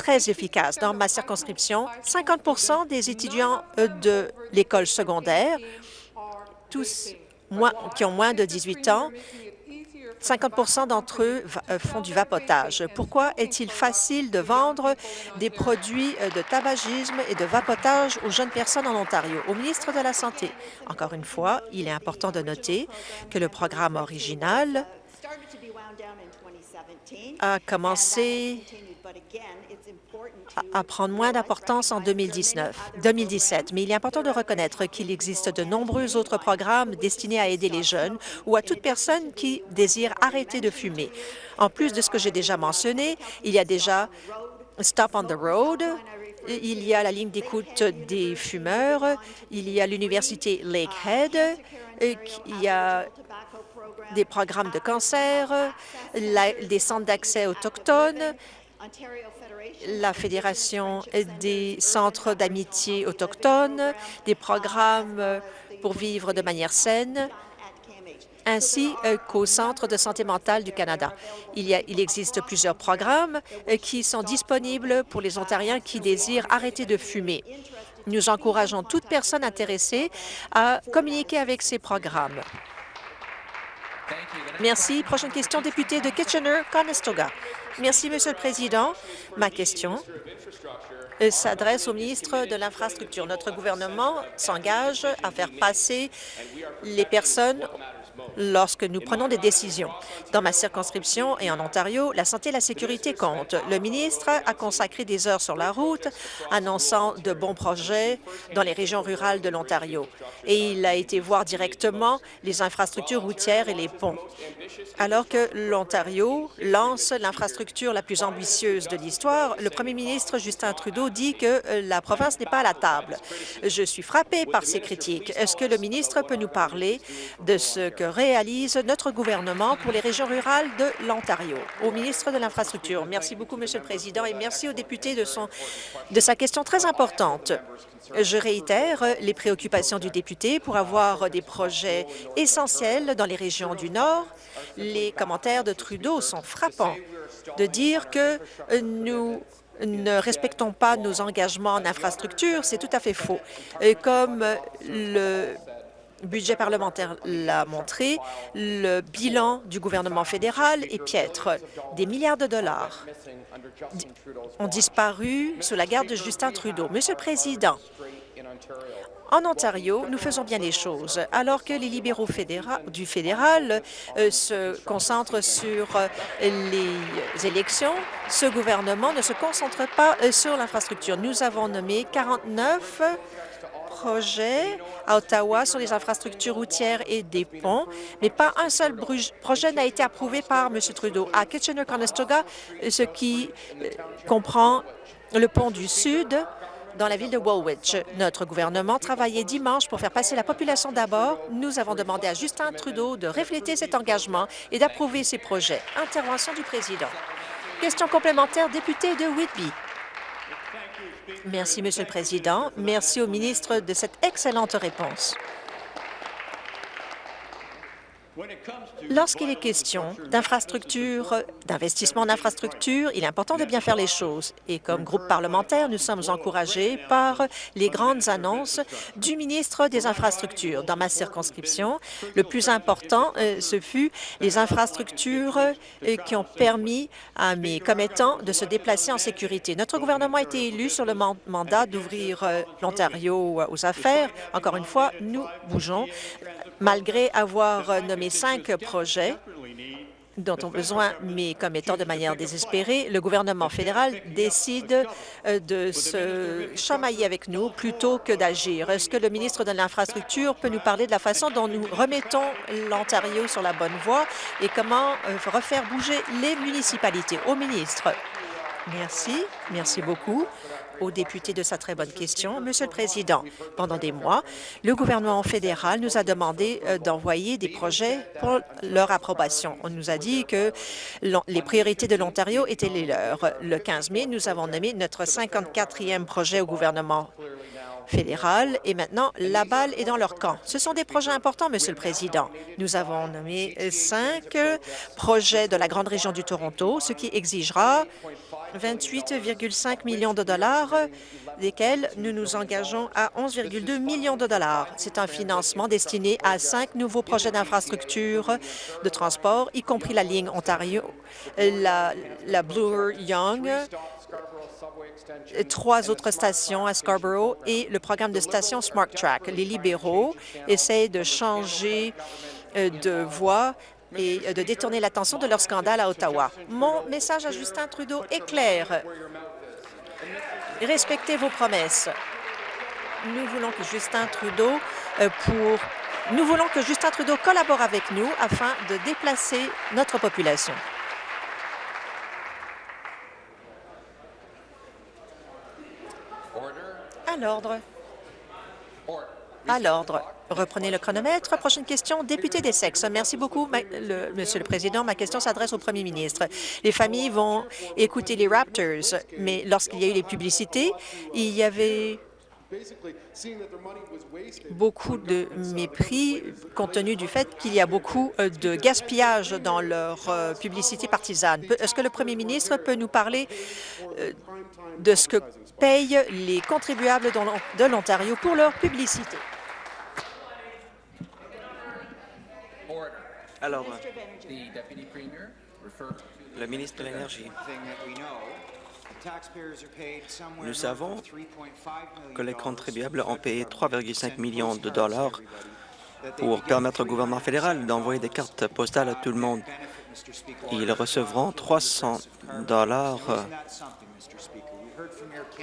très efficace. Dans ma circonscription, 50% des étudiants euh, de l'école secondaire, tous qui ont moins de 18 ans, 50% d'entre eux euh, font du vapotage. Pourquoi est-il facile de vendre des produits euh, de tabagisme et de vapotage aux jeunes personnes en Ontario? Au ministre de la Santé, encore une fois, il est important de noter que le programme original a commencé à prendre moins d'importance en 2019, 2017, mais il est important de reconnaître qu'il existe de nombreux autres programmes destinés à aider les jeunes ou à toute personne qui désire arrêter de fumer. En plus de ce que j'ai déjà mentionné, il y a déjà Stop on the Road, il y a la ligne d'écoute des fumeurs, il y a l'Université Lakehead, il y a des programmes de cancer, des centres d'accès autochtones, la Fédération des centres d'amitié autochtones, des programmes pour vivre de manière saine, ainsi qu'au Centre de santé mentale du Canada. Il, il existe plusieurs programmes euh, qui sont disponibles pour les Ontariens qui désirent arrêter de fumer. Nous encourageons toute personne intéressée à communiquer avec ces programmes. Merci. Prochaine question, député de Kitchener-Conestoga. Merci, Monsieur le Président. Ma question euh, s'adresse au ministre de l'Infrastructure. Notre gouvernement s'engage à faire passer les personnes lorsque nous prenons des décisions. Dans ma circonscription et en Ontario, la santé et la sécurité comptent. Le ministre a consacré des heures sur la route, annonçant de bons projets dans les régions rurales de l'Ontario. Et il a été voir directement les infrastructures routières et les ponts. Alors que l'Ontario lance l'infrastructure la plus ambitieuse de l'histoire, le premier ministre Justin Trudeau dit que euh, la province n'est pas à la table. Je suis frappé par ces critiques. Est-ce que le ministre peut nous parler de ce que réalise notre gouvernement pour les régions rurales de l'Ontario. Au ministre de l'Infrastructure, merci beaucoup, Monsieur le Président, et merci au député de, son, de sa question très importante. Je réitère les préoccupations du député pour avoir des projets essentiels dans les régions du Nord. Les commentaires de Trudeau sont frappants de dire que nous ne respectons pas nos engagements en infrastructure, c'est tout à fait faux. Comme le budget parlementaire l'a montré, le bilan du gouvernement fédéral est piètre. Des milliards de dollars ont disparu sous la garde de Justin Trudeau. Monsieur le Président, en Ontario, nous faisons bien les choses. Alors que les libéraux du fédéral euh, se concentrent sur euh, les élections, ce gouvernement ne se concentre pas euh, sur l'infrastructure. Nous avons nommé 49 projets à Ottawa sur les infrastructures routières et des ponts, mais pas un seul projet n'a été approuvé par M. Trudeau. À Kitchener-Conestoga, ce qui euh, comprend le pont du Sud, dans la ville de Woolwich. Notre gouvernement travaillait dimanche pour faire passer la population d'abord. Nous avons demandé à Justin Trudeau de refléter cet engagement et d'approuver ces projets. Intervention du président. Question complémentaire, député de Whitby. Merci, Monsieur le Président. Merci au ministre de cette excellente réponse. Lorsqu'il est question d'infrastructures, d'investissement en infrastructure, il est important de bien faire les choses. Et comme groupe parlementaire, nous sommes encouragés par les grandes annonces du ministre des Infrastructures. Dans ma circonscription, le plus important, euh, ce fut les infrastructures euh, qui ont permis à mes commettants de se déplacer en sécurité. Notre gouvernement a été élu sur le mandat d'ouvrir euh, l'Ontario aux affaires. Encore une fois, nous bougeons malgré avoir nommé cinq projets dont ont besoin mes commettants de manière désespérée, le gouvernement fédéral décide euh, de se chamailler avec nous plutôt que d'agir. Est-ce que le ministre de l'Infrastructure peut nous parler de la façon dont nous remettons l'Ontario sur la bonne voie et comment euh, refaire bouger les municipalités? Au ministre. Merci. Merci beaucoup au député de sa très bonne question. Monsieur le Président, pendant des mois, le gouvernement fédéral nous a demandé euh, d'envoyer des projets pour leur approbation. On nous a dit que les priorités de l'Ontario étaient les leurs. Le 15 mai, nous avons nommé notre 54e projet au gouvernement fédéral et maintenant la balle est dans leur camp. Ce sont des projets importants, Monsieur le Président. Nous avons nommé cinq projets de la grande région du Toronto, ce qui exigera 28,5 millions de dollars, desquels nous nous engageons à 11,2 millions de dollars. C'est un financement destiné à cinq nouveaux projets d'infrastructure de transport, y compris la ligne Ontario, la, la Bloor-Young, trois autres stations à Scarborough et le programme de station Smart Track. Les libéraux essaient de changer euh, de voie et euh, de détourner l'attention de leur scandale à Ottawa. Mon message à Justin Trudeau est clair. Respectez vos promesses. Nous voulons que Justin Trudeau euh, pour nous voulons que Justin Trudeau collabore avec nous afin de déplacer notre population. À l'ordre. À l'ordre. Reprenez le chronomètre. Prochaine question, député des. Merci beaucoup, Monsieur le Président. Ma question s'adresse au Premier ministre. Les familles vont écouter les Raptors, mais lorsqu'il y a eu les publicités, il y avait beaucoup de mépris compte tenu du fait qu'il y a beaucoup euh, de gaspillage dans leur euh, publicité partisane. Est-ce que le premier ministre peut nous parler euh, de ce que payent les contribuables de l'Ontario pour leur publicité? Alors, le ministre de l'Énergie. Nous savons que les contribuables ont payé 3,5 millions de dollars pour permettre au gouvernement fédéral d'envoyer des cartes postales à tout le monde. Ils recevront 300 dollars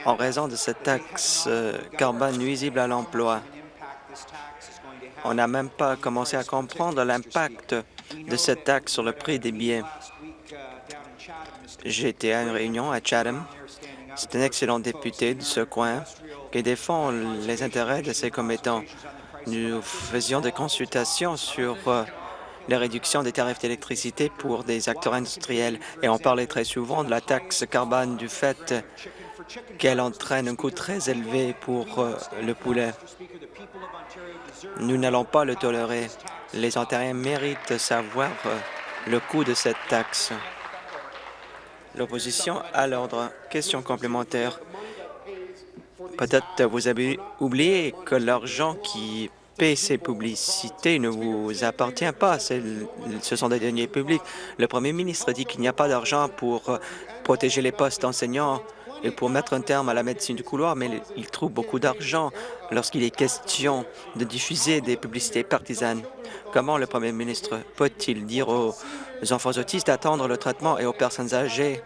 en raison de cette taxe euh, carbone nuisible à l'emploi. On n'a même pas commencé à comprendre l'impact de cette taxe sur le prix des billets. Été à une réunion à Chatham. C'est un excellent député de ce coin qui défend les intérêts de ses commettants. Nous faisions des consultations sur euh, la réduction des tarifs d'électricité pour des acteurs industriels et on parlait très souvent de la taxe carbone du fait qu'elle entraîne un coût très élevé pour euh, le poulet. Nous n'allons pas le tolérer. Les Ontariens méritent savoir euh, le coût de cette taxe. L'opposition à l'ordre. Question complémentaire. Peut-être vous avez oublié que l'argent qui paie ces publicités ne vous appartient pas. Ce sont des deniers publics. Le premier ministre dit qu'il n'y a pas d'argent pour euh, protéger les postes d'enseignants et pour mettre un terme à la médecine du couloir, mais il trouve beaucoup d'argent lorsqu'il est question de diffuser des publicités partisanes. Comment le premier ministre peut-il dire aux enfants autistes d'attendre le traitement et aux personnes âgées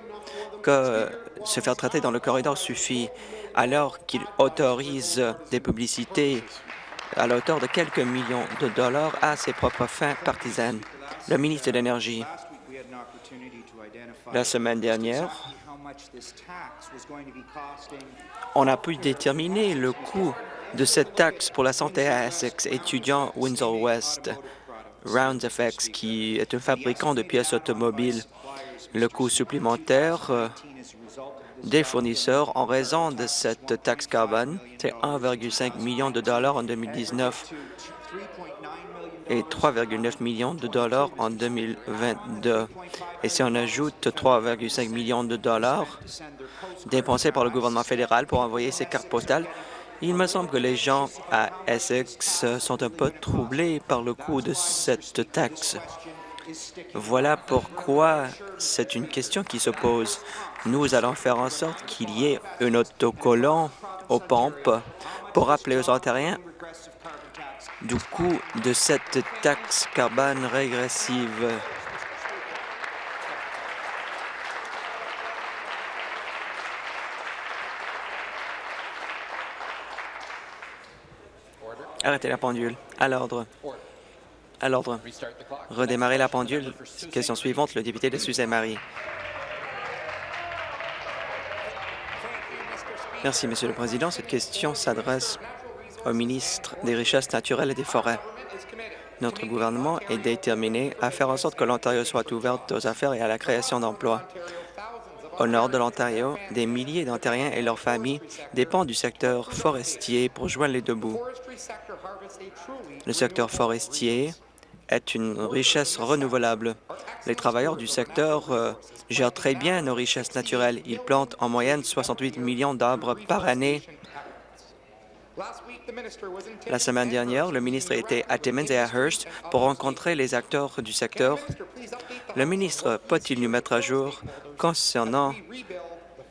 que se faire traiter dans le corridor suffit alors qu'il autorise des publicités à la hauteur de quelques millions de dollars à ses propres fins partisanes? Le ministre de l'Énergie, la semaine dernière, on a pu déterminer le coût de cette taxe pour la santé à Essex, étudiant Windsor West, Rounds FX, qui est un fabricant de pièces automobiles. Le coût supplémentaire euh, des fournisseurs en raison de cette taxe carbone, c'est 1,5 million de dollars en 2019 et 3,9 millions de dollars en 2022. Et si on ajoute 3,5 millions de dollars dépensés par le gouvernement fédéral pour envoyer ces cartes postales, il me semble que les gens à Essex sont un peu troublés par le coût de cette taxe. Voilà pourquoi c'est une question qui se pose. Nous allons faire en sorte qu'il y ait un autocollant aux pompes pour rappeler aux Ontariens du coût de cette taxe carbone régressive. Arrêtez la pendule. À l'ordre. À l'ordre. Redémarrer la pendule. Question suivante, le député de Suzanne-Marie. Merci, Monsieur le Président. Cette question s'adresse au ministre des Richesses naturelles et des Forêts. Notre gouvernement est déterminé à faire en sorte que l'Ontario soit ouverte aux affaires et à la création d'emplois. Au nord de l'Ontario, des milliers d'Ontariens et leurs familles dépendent du secteur forestier pour joindre les deux bouts. Le secteur forestier est une richesse renouvelable. Les travailleurs du secteur euh, gèrent très bien nos richesses naturelles. Ils plantent en moyenne 68 millions d'arbres par année la semaine dernière, le ministre était à Timmins et à Hearst pour rencontrer les acteurs du secteur. Le ministre peut-il nous mettre à jour concernant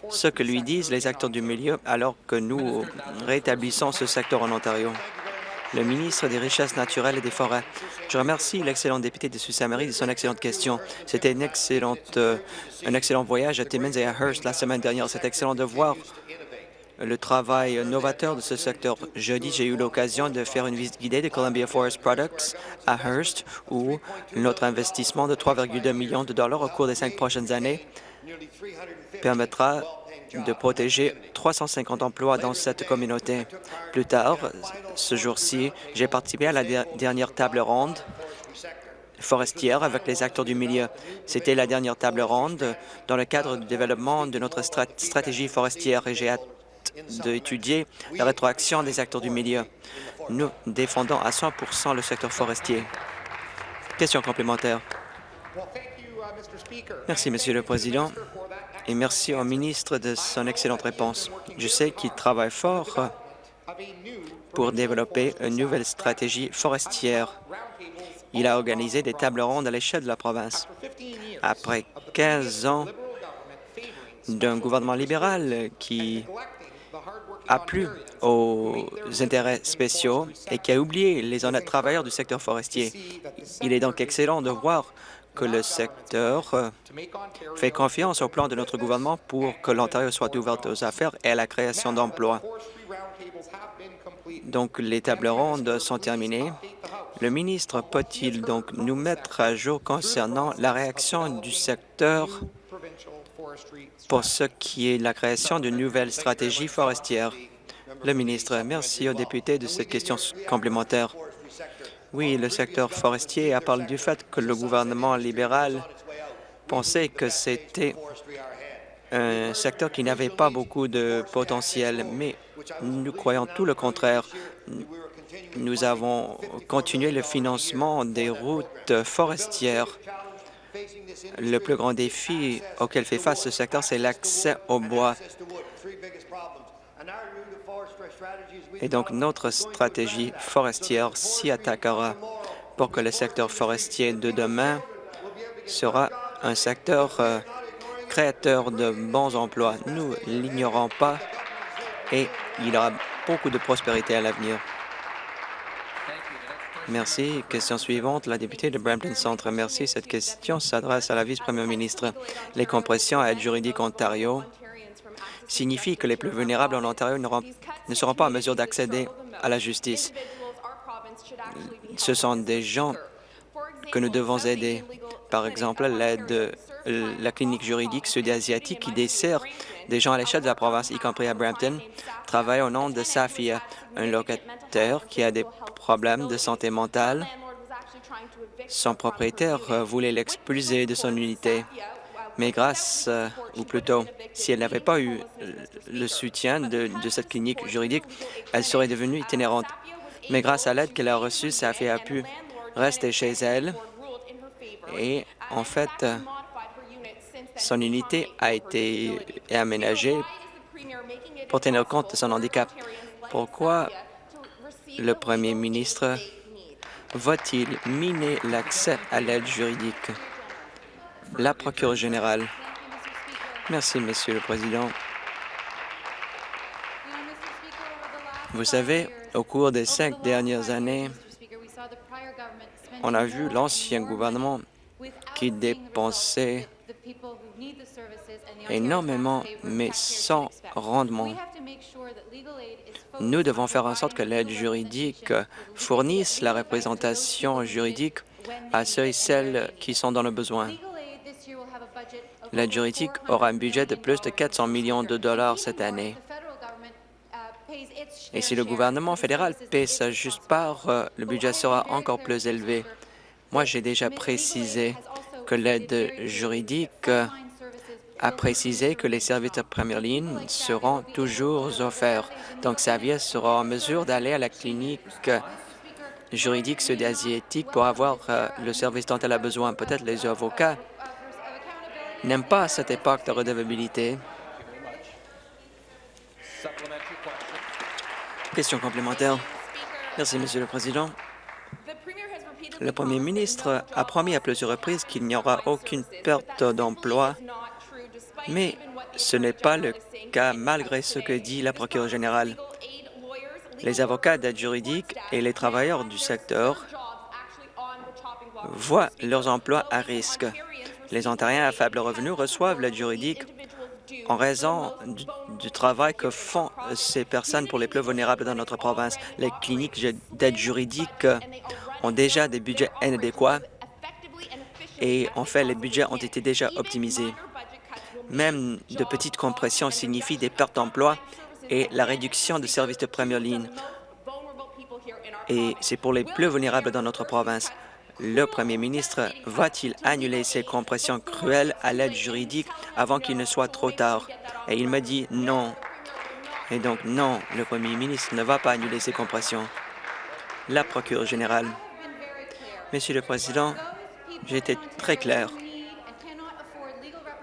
ce que lui disent les acteurs du milieu alors que nous rétablissons ce secteur en Ontario? Le ministre des Richesses naturelles et des Forêts. Je remercie l'excellent député de Sault-Saint-Marie de son excellente question. C'était une excellente, euh, un excellent voyage à Timmins et à Hearst la semaine dernière. C'est excellent de voir le travail novateur de ce secteur. Jeudi, j'ai eu l'occasion de faire une visite guidée de Columbia Forest Products à Hearst, où notre investissement de 3,2 millions de dollars au cours des cinq prochaines années permettra de protéger 350 emplois dans cette communauté. Plus tard, ce jour-ci, j'ai participé à la dernière table ronde forestière avec les acteurs du milieu. C'était la dernière table ronde dans le cadre du développement de notre stratégie forestière et j'ai d'étudier la rétroaction des acteurs du milieu. Nous défendons à 100% le secteur forestier. Question complémentaire. Merci, Monsieur le Président, et merci au ministre de son excellente réponse. Je sais qu'il travaille fort pour développer une nouvelle stratégie forestière. Il a organisé des tables rondes à l'échelle de la province. Après 15 ans d'un gouvernement libéral qui a plu aux intérêts spéciaux et qui a oublié les honnêtes travailleurs du secteur forestier. Il est donc excellent de voir que le secteur euh, fait confiance au plan de notre gouvernement pour que l'Ontario soit ouverte aux affaires et à la création d'emplois. Donc, les tables rondes sont terminées. Le ministre peut-il donc nous mettre à jour concernant la réaction du secteur pour ce qui est de la création d'une nouvelle stratégie forestière? Le ministre, merci aux députés de cette question complémentaire. Oui, le secteur forestier a parlé du fait que le gouvernement libéral pensait que c'était un secteur qui n'avait pas beaucoup de potentiel, mais nous croyons tout le contraire. Nous avons continué le financement des routes forestières. Le plus grand défi auquel fait face ce secteur, c'est l'accès au bois. Et donc, notre stratégie forestière s'y attaquera pour que le secteur forestier de demain sera un secteur euh, créateur de bons emplois. Nous l'ignorons pas et il aura beaucoup de prospérité à l'avenir. Merci. Question suivante, la députée de Brampton Centre. Merci. Cette question s'adresse à la vice-première ministre. Les compressions à aide juridique Ontario signifie que les plus vulnérables en Ontario ne seront pas en mesure d'accéder à la justice. Ce sont des gens que nous devons aider. Par exemple, l'aide la clinique juridique sud-asiatique qui dessert des gens à l'échelle de la province, y compris à Brampton, travaille au nom de Safia, un locataire qui a des de santé mentale. Son propriétaire voulait l'expulser de son unité mais grâce, euh, ou plutôt, si elle n'avait pas eu le soutien de, cette clinique juridique, elle serait devenue itinérante. Mais grâce à l'aide qu'elle a reçue, Safia a pu rester chez elle et, en fait, son unité a été aménagée pour tenir compte de son handicap. Pourquoi le premier ministre va-t-il miner l'accès à l'aide juridique? la procureure générale. Merci, Monsieur le Président. Vous savez, au cours des cinq dernières années, on a vu l'ancien gouvernement qui dépensait énormément, mais sans rendement. Nous devons faire en sorte que l'aide juridique fournisse la représentation juridique à ceux et celles qui sont dans le besoin. L'aide juridique aura un budget de plus de 400 millions de dollars cette année. Et si le gouvernement fédéral paie sa juste part, euh, le budget sera encore plus élevé. Moi, j'ai déjà précisé que l'aide juridique a précisé que les services de première ligne seront toujours offerts. Donc, Xavier sera en mesure d'aller à la clinique juridique sud-asiatique pour avoir euh, le service dont elle a besoin. Peut-être les avocats n'aime pas cette époque de redevabilité. Question complémentaire. Merci, Monsieur le Président. Le Premier ministre a promis à plusieurs reprises qu'il n'y aura aucune perte d'emploi, mais ce n'est pas le cas malgré ce que dit la procureure générale. Les avocats d'aide juridique et les travailleurs du secteur voient leurs emplois à risque. Les Ontariens à faible revenu reçoivent l'aide juridique en raison du, travail que font ces personnes pour les plus vulnérables dans notre province. Les cliniques d'aide juridique ont déjà des budgets inadéquats et en fait, les budgets ont été déjà optimisés. Même de petites compressions signifient des pertes d'emploi et la réduction de services de première ligne. Et c'est pour les plus vulnérables dans notre province. Le premier ministre va-t-il annuler ces compressions cruelles à l'aide juridique avant qu'il ne soit trop tard? Et il me dit non. Et donc, non, le premier ministre ne va pas annuler ces compressions. La procureure générale. Monsieur le Président, j'ai été très clair.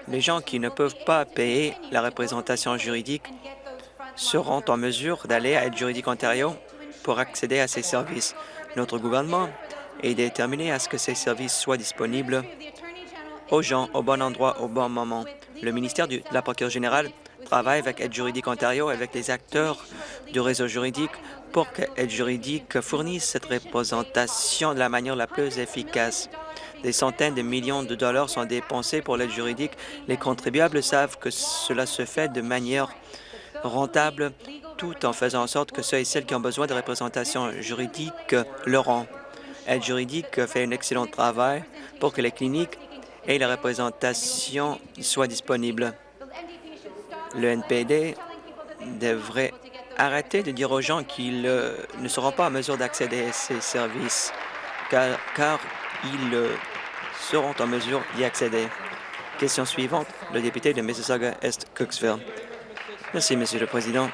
Les gens qui ne peuvent pas payer la représentation juridique seront en mesure d'aller à Aide juridique Ontario pour accéder à ces services. Notre gouvernement est déterminé à ce que ces services soient disponibles aux gens au bon endroit au bon moment. Le ministère de la procureure générale travaille avec Aide juridique Ontario et avec les acteurs du réseau juridique pour que Aide juridique fournisse cette représentation de la manière la plus efficace. Des centaines de millions de dollars sont dépensés pour l'aide juridique. Les contribuables savent que cela se fait de manière rentable tout en faisant en sorte que ceux et celles qui ont besoin de représentation juridique l'auront. Aide juridique fait un excellent travail pour que les cliniques et la représentation soient disponibles. Le NPD devrait arrêter de dire aux gens qu'ils euh, ne seront pas en mesure d'accéder à ces services, car, car ils euh, seront en mesure d'y accéder. Question suivante, le député de Mississauga-Est-Cooksville. Merci, Monsieur le Président.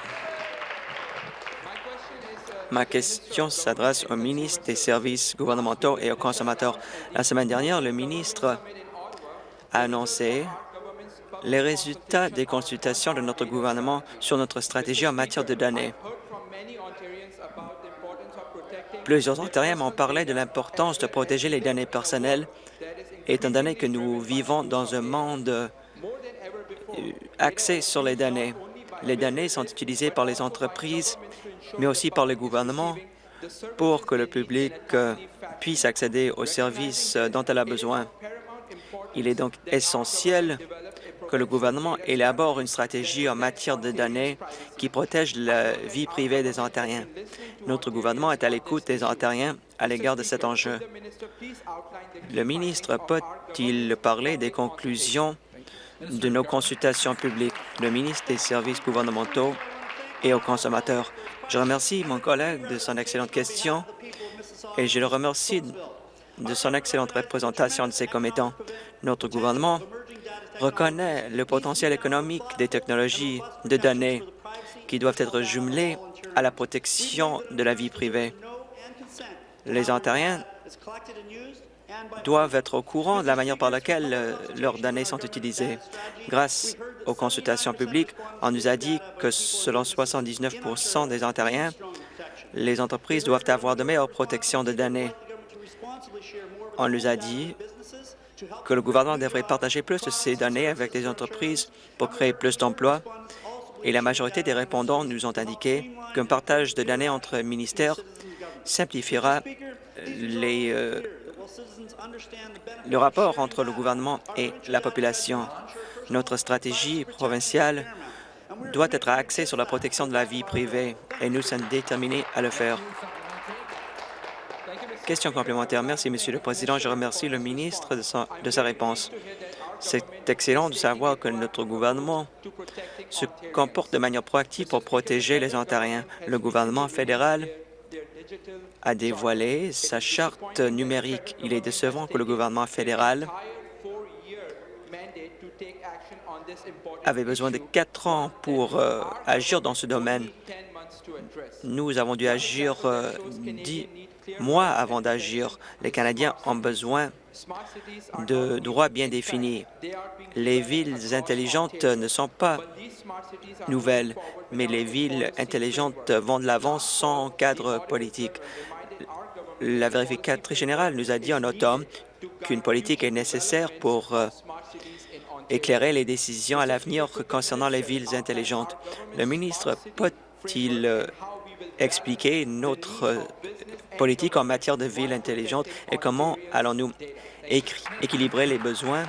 Ma question s'adresse au ministre des Services gouvernementaux et aux consommateurs. La semaine dernière, le ministre a annoncé les résultats des consultations de notre gouvernement sur notre stratégie en matière de données. Plusieurs Ontariens m'ont parlé de l'importance de protéger les données personnelles, étant donné que nous vivons dans un monde euh, axé sur les données. Les données sont utilisées par les entreprises, mais aussi par le gouvernement pour que le public euh, puisse accéder aux services euh, dont elle a besoin. Il est donc essentiel que le gouvernement élabore une stratégie en matière de données qui protège la vie privée des Ontariens. Notre gouvernement est à l'écoute des Ontariens à l'égard de cet enjeu. Le ministre peut-il parler des conclusions de nos consultations publiques, le ministre des Services gouvernementaux et aux consommateurs? Je remercie mon collègue de son excellente question et je le remercie de son excellente représentation de ses commettants. Notre gouvernement reconnaît le potentiel économique des technologies de données qui doivent être jumelées à la protection de la vie privée. Les Ontariens doivent être au courant de la manière par laquelle euh, leurs données sont utilisées. Grâce aux consultations publiques, on nous a dit que selon 79% des Ontariens, les entreprises doivent avoir de meilleures protections de données. On nous a dit que le gouvernement devrait partager plus de ces données avec les entreprises pour créer plus d'emplois et la majorité des répondants nous ont indiqué qu'un partage de données entre ministères simplifiera les, euh, le rapport entre le gouvernement et la population. Notre stratégie provinciale doit être axée sur la protection de la vie privée et nous sommes déterminés à le faire. Question complémentaire. Merci, Monsieur le Président. Je remercie le ministre de sa, de sa réponse. C'est excellent de savoir que notre gouvernement se comporte de manière proactive pour protéger les Ontariens. Le gouvernement fédéral a dévoilé sa charte numérique. Il est décevant que le gouvernement fédéral avait besoin de quatre ans pour euh, agir dans ce domaine. Nous avons dû agir euh, dix mois avant d'agir. Les Canadiens ont besoin de droits bien définis. Les villes intelligentes ne sont pas nouvelles, mais les villes intelligentes vont de l'avant sans cadre politique. La vérificatrice générale nous a dit en automne qu'une politique est nécessaire pour euh, éclairer les décisions à l'avenir concernant les villes intelligentes. Le ministre peut-il euh, expliquer notre euh, politique en matière de villes intelligentes et comment allons-nous équilibrer les besoins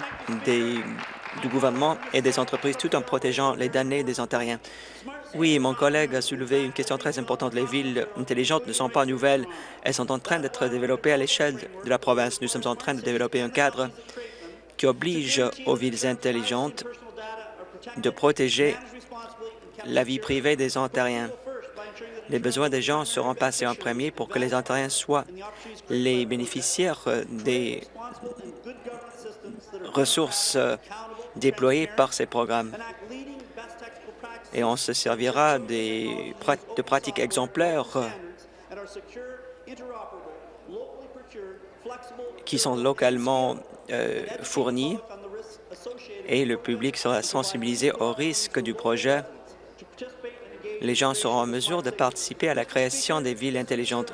du gouvernement et des entreprises tout en protégeant les données des Ontariens? Oui, mon collègue a soulevé une question très importante. Les villes intelligentes ne sont pas nouvelles. Elles sont en train d'être développées à l'échelle de la province. Nous sommes en train de développer un cadre qui oblige aux villes intelligentes de protéger la vie privée des Ontariens. Les besoins des gens seront passés en premier pour que les Ontariens soient les bénéficiaires euh, des ressources euh, déployées par ces programmes. Et on se servira des de pratiques exemplaires euh, qui sont localement fournies et le public sera sensibilisé au risque du projet. Les gens seront en mesure de participer à la création des villes intelligentes.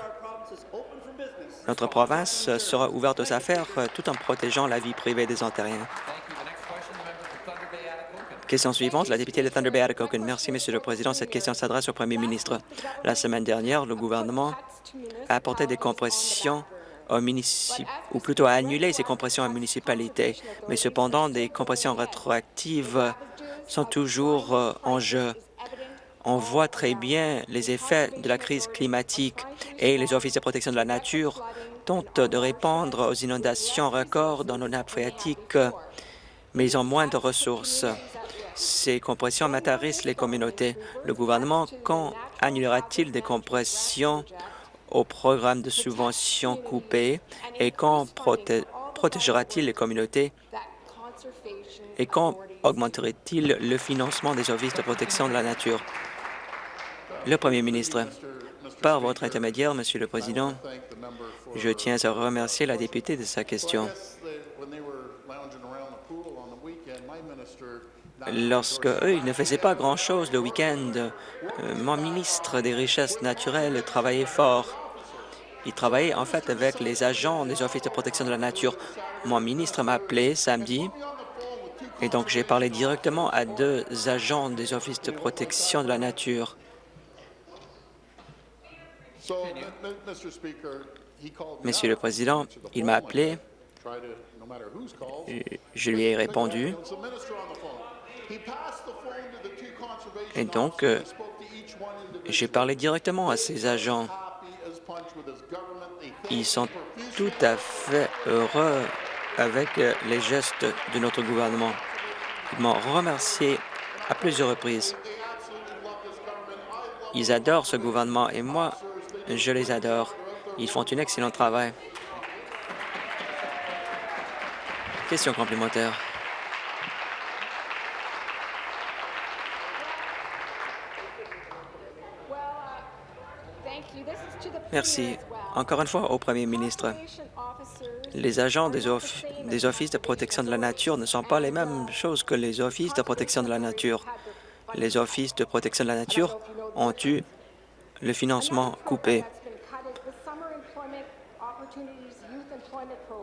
Notre province sera ouverte aux affaires tout en protégeant la vie privée des Ontariens. Question suivante, la députée de Thunder Bay Atikokan. Merci, Monsieur le Président. Cette question s'adresse au Premier ministre. La semaine dernière, le gouvernement a apporté des compressions ou plutôt à annuler ces compressions à municipalités. Mais cependant, des compressions rétroactives sont toujours euh, en jeu. On voit très bien les effets de la crise climatique et les offices de protection de la nature tentent de répondre aux inondations records dans nos nappes phréatiques, mais ils ont moins de ressources. Ces compressions matérissent les communautés. Le gouvernement, quand annulera-t-il des compressions au programme de subventions coupées et quand protégera-t-il les communautés? Et quand augmenterait-il le financement des services de protection de la nature? Le Premier ministre, par votre intermédiaire, Monsieur le Président, je tiens à remercier la députée de sa question. Lorsque eux, ils ne faisaient pas grand-chose le week-end, euh, mon ministre des Richesses naturelles travaillait fort. Il travaillait en fait avec les agents des offices de protection de la nature. Mon ministre m'a appelé samedi et donc j'ai parlé directement à deux agents des offices de protection de la nature. Monsieur le Président, il m'a appelé, je lui ai répondu, et donc, euh, j'ai parlé directement à ces agents. Ils sont tout à fait heureux avec euh, les gestes de notre gouvernement. Ils m'ont remercié à plusieurs reprises. Ils adorent ce gouvernement et moi, je les adore. Ils font un excellent travail. Question complémentaire. Merci. Encore une fois, au Premier ministre, les agents des, des, offices de protection de la nature ne sont pas les mêmes choses que les offices de protection de la nature. Les offices de protection de la nature ont eu le financement coupé.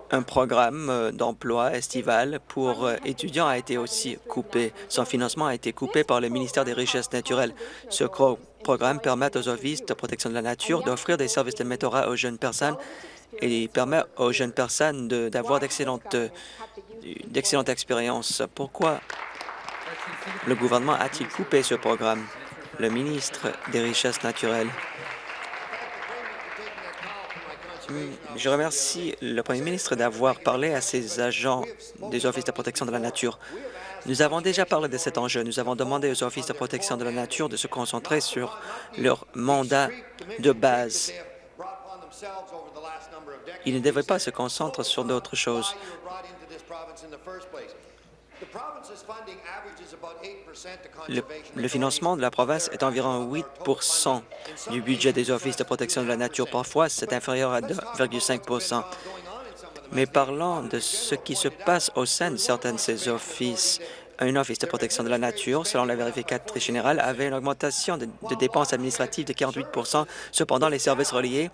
Un programme euh, d'emploi estival pour euh, étudiants a été aussi coupé. Son financement a été coupé par le ministère des Richesses naturelles. Ce programme permet aux offices de protection de la nature d'offrir des services de mentorat aux jeunes personnes et permet aux jeunes personnes d'avoir euh, d'excellentes expériences. Pourquoi le gouvernement a-t-il coupé ce programme? Le ministre des Richesses naturelles. Je remercie le Premier ministre d'avoir parlé à ces agents des offices de protection de la nature. Nous avons déjà parlé de cet enjeu. Nous avons demandé aux offices de protection de la nature de se concentrer sur leur mandat de base. Ils ne devraient pas se concentrer sur d'autres choses. Le, financement de la province est environ 8% du budget des offices de protection de la nature. Parfois, c'est inférieur à 2,5% Mais parlant de ce qui se passe au sein de certains de ces offices, un office de protection de la nature, selon la vérificatrice générale, avait une augmentation de, dépenses administratives de 48% Cependant, les services reliés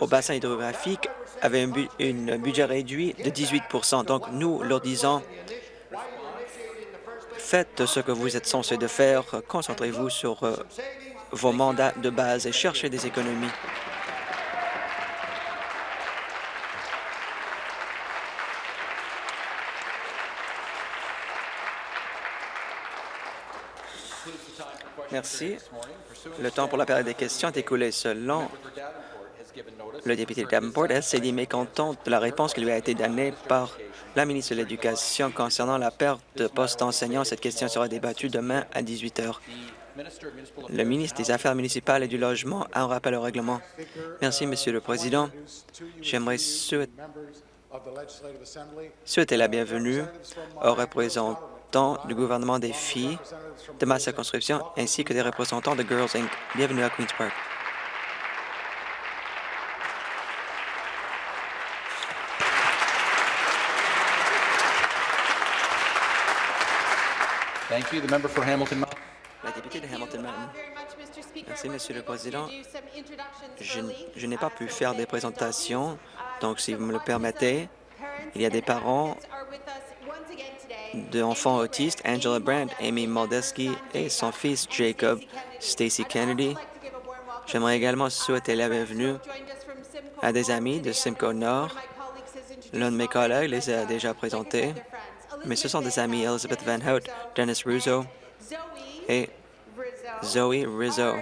au bassin hydrographique avaient un, budget réduit de 18% Donc, nous leur disons Faites ce que vous êtes censé de faire. Concentrez-vous sur euh, vos mandats de base et cherchez des économies. Merci. Le temps pour la période des questions est écoulé. Selon Le député Davenport s'est dit mécontent de la réponse qui lui a été donnée par la ministre de l'Éducation concernant la perte de postes enseignants. Cette question sera débattue demain à 18 heures. Le ministre des Affaires municipales et du Logement a un rappel au règlement. Merci, Monsieur le Président. J'aimerais souhaiter souhaiter la bienvenue aux représentants du gouvernement des filles de ma circonscription ainsi que des représentants de Girls Inc. Bienvenue à Queen's Park. You. The member for Hamilton Mountain. La députée de Hamilton Mountain. Merci, Monsieur le Président. Je, n'ai pas pu faire des présentations, donc si vous me le permettez, il y a des parents d'enfants autistes, Angela Brandt, Amy Moldeski et son fils Jacob Stacy Kennedy. J'aimerais également souhaiter la bienvenue à des amis de Simcoe Nord. L'un de mes collègues les a déjà présentés, mais ce sont des amis Elizabeth Van Hout, Dennis Russo et Zoe Rizzo.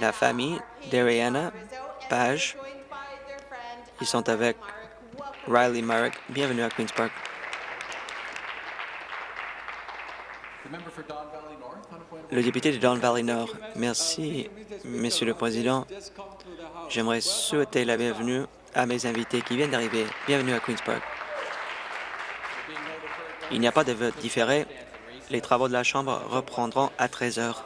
La famille d'Ariana Page, ils sont avec Riley Marek. Bienvenue à Queen's Park. Le député de Don Valley Nord. Merci, Monsieur le Président. J'aimerais souhaiter la bienvenue à mes invités qui viennent d'arriver. Bienvenue à Queen's Park. Il n'y a pas de vote différé. Les travaux de la Chambre reprendront à 13 heures.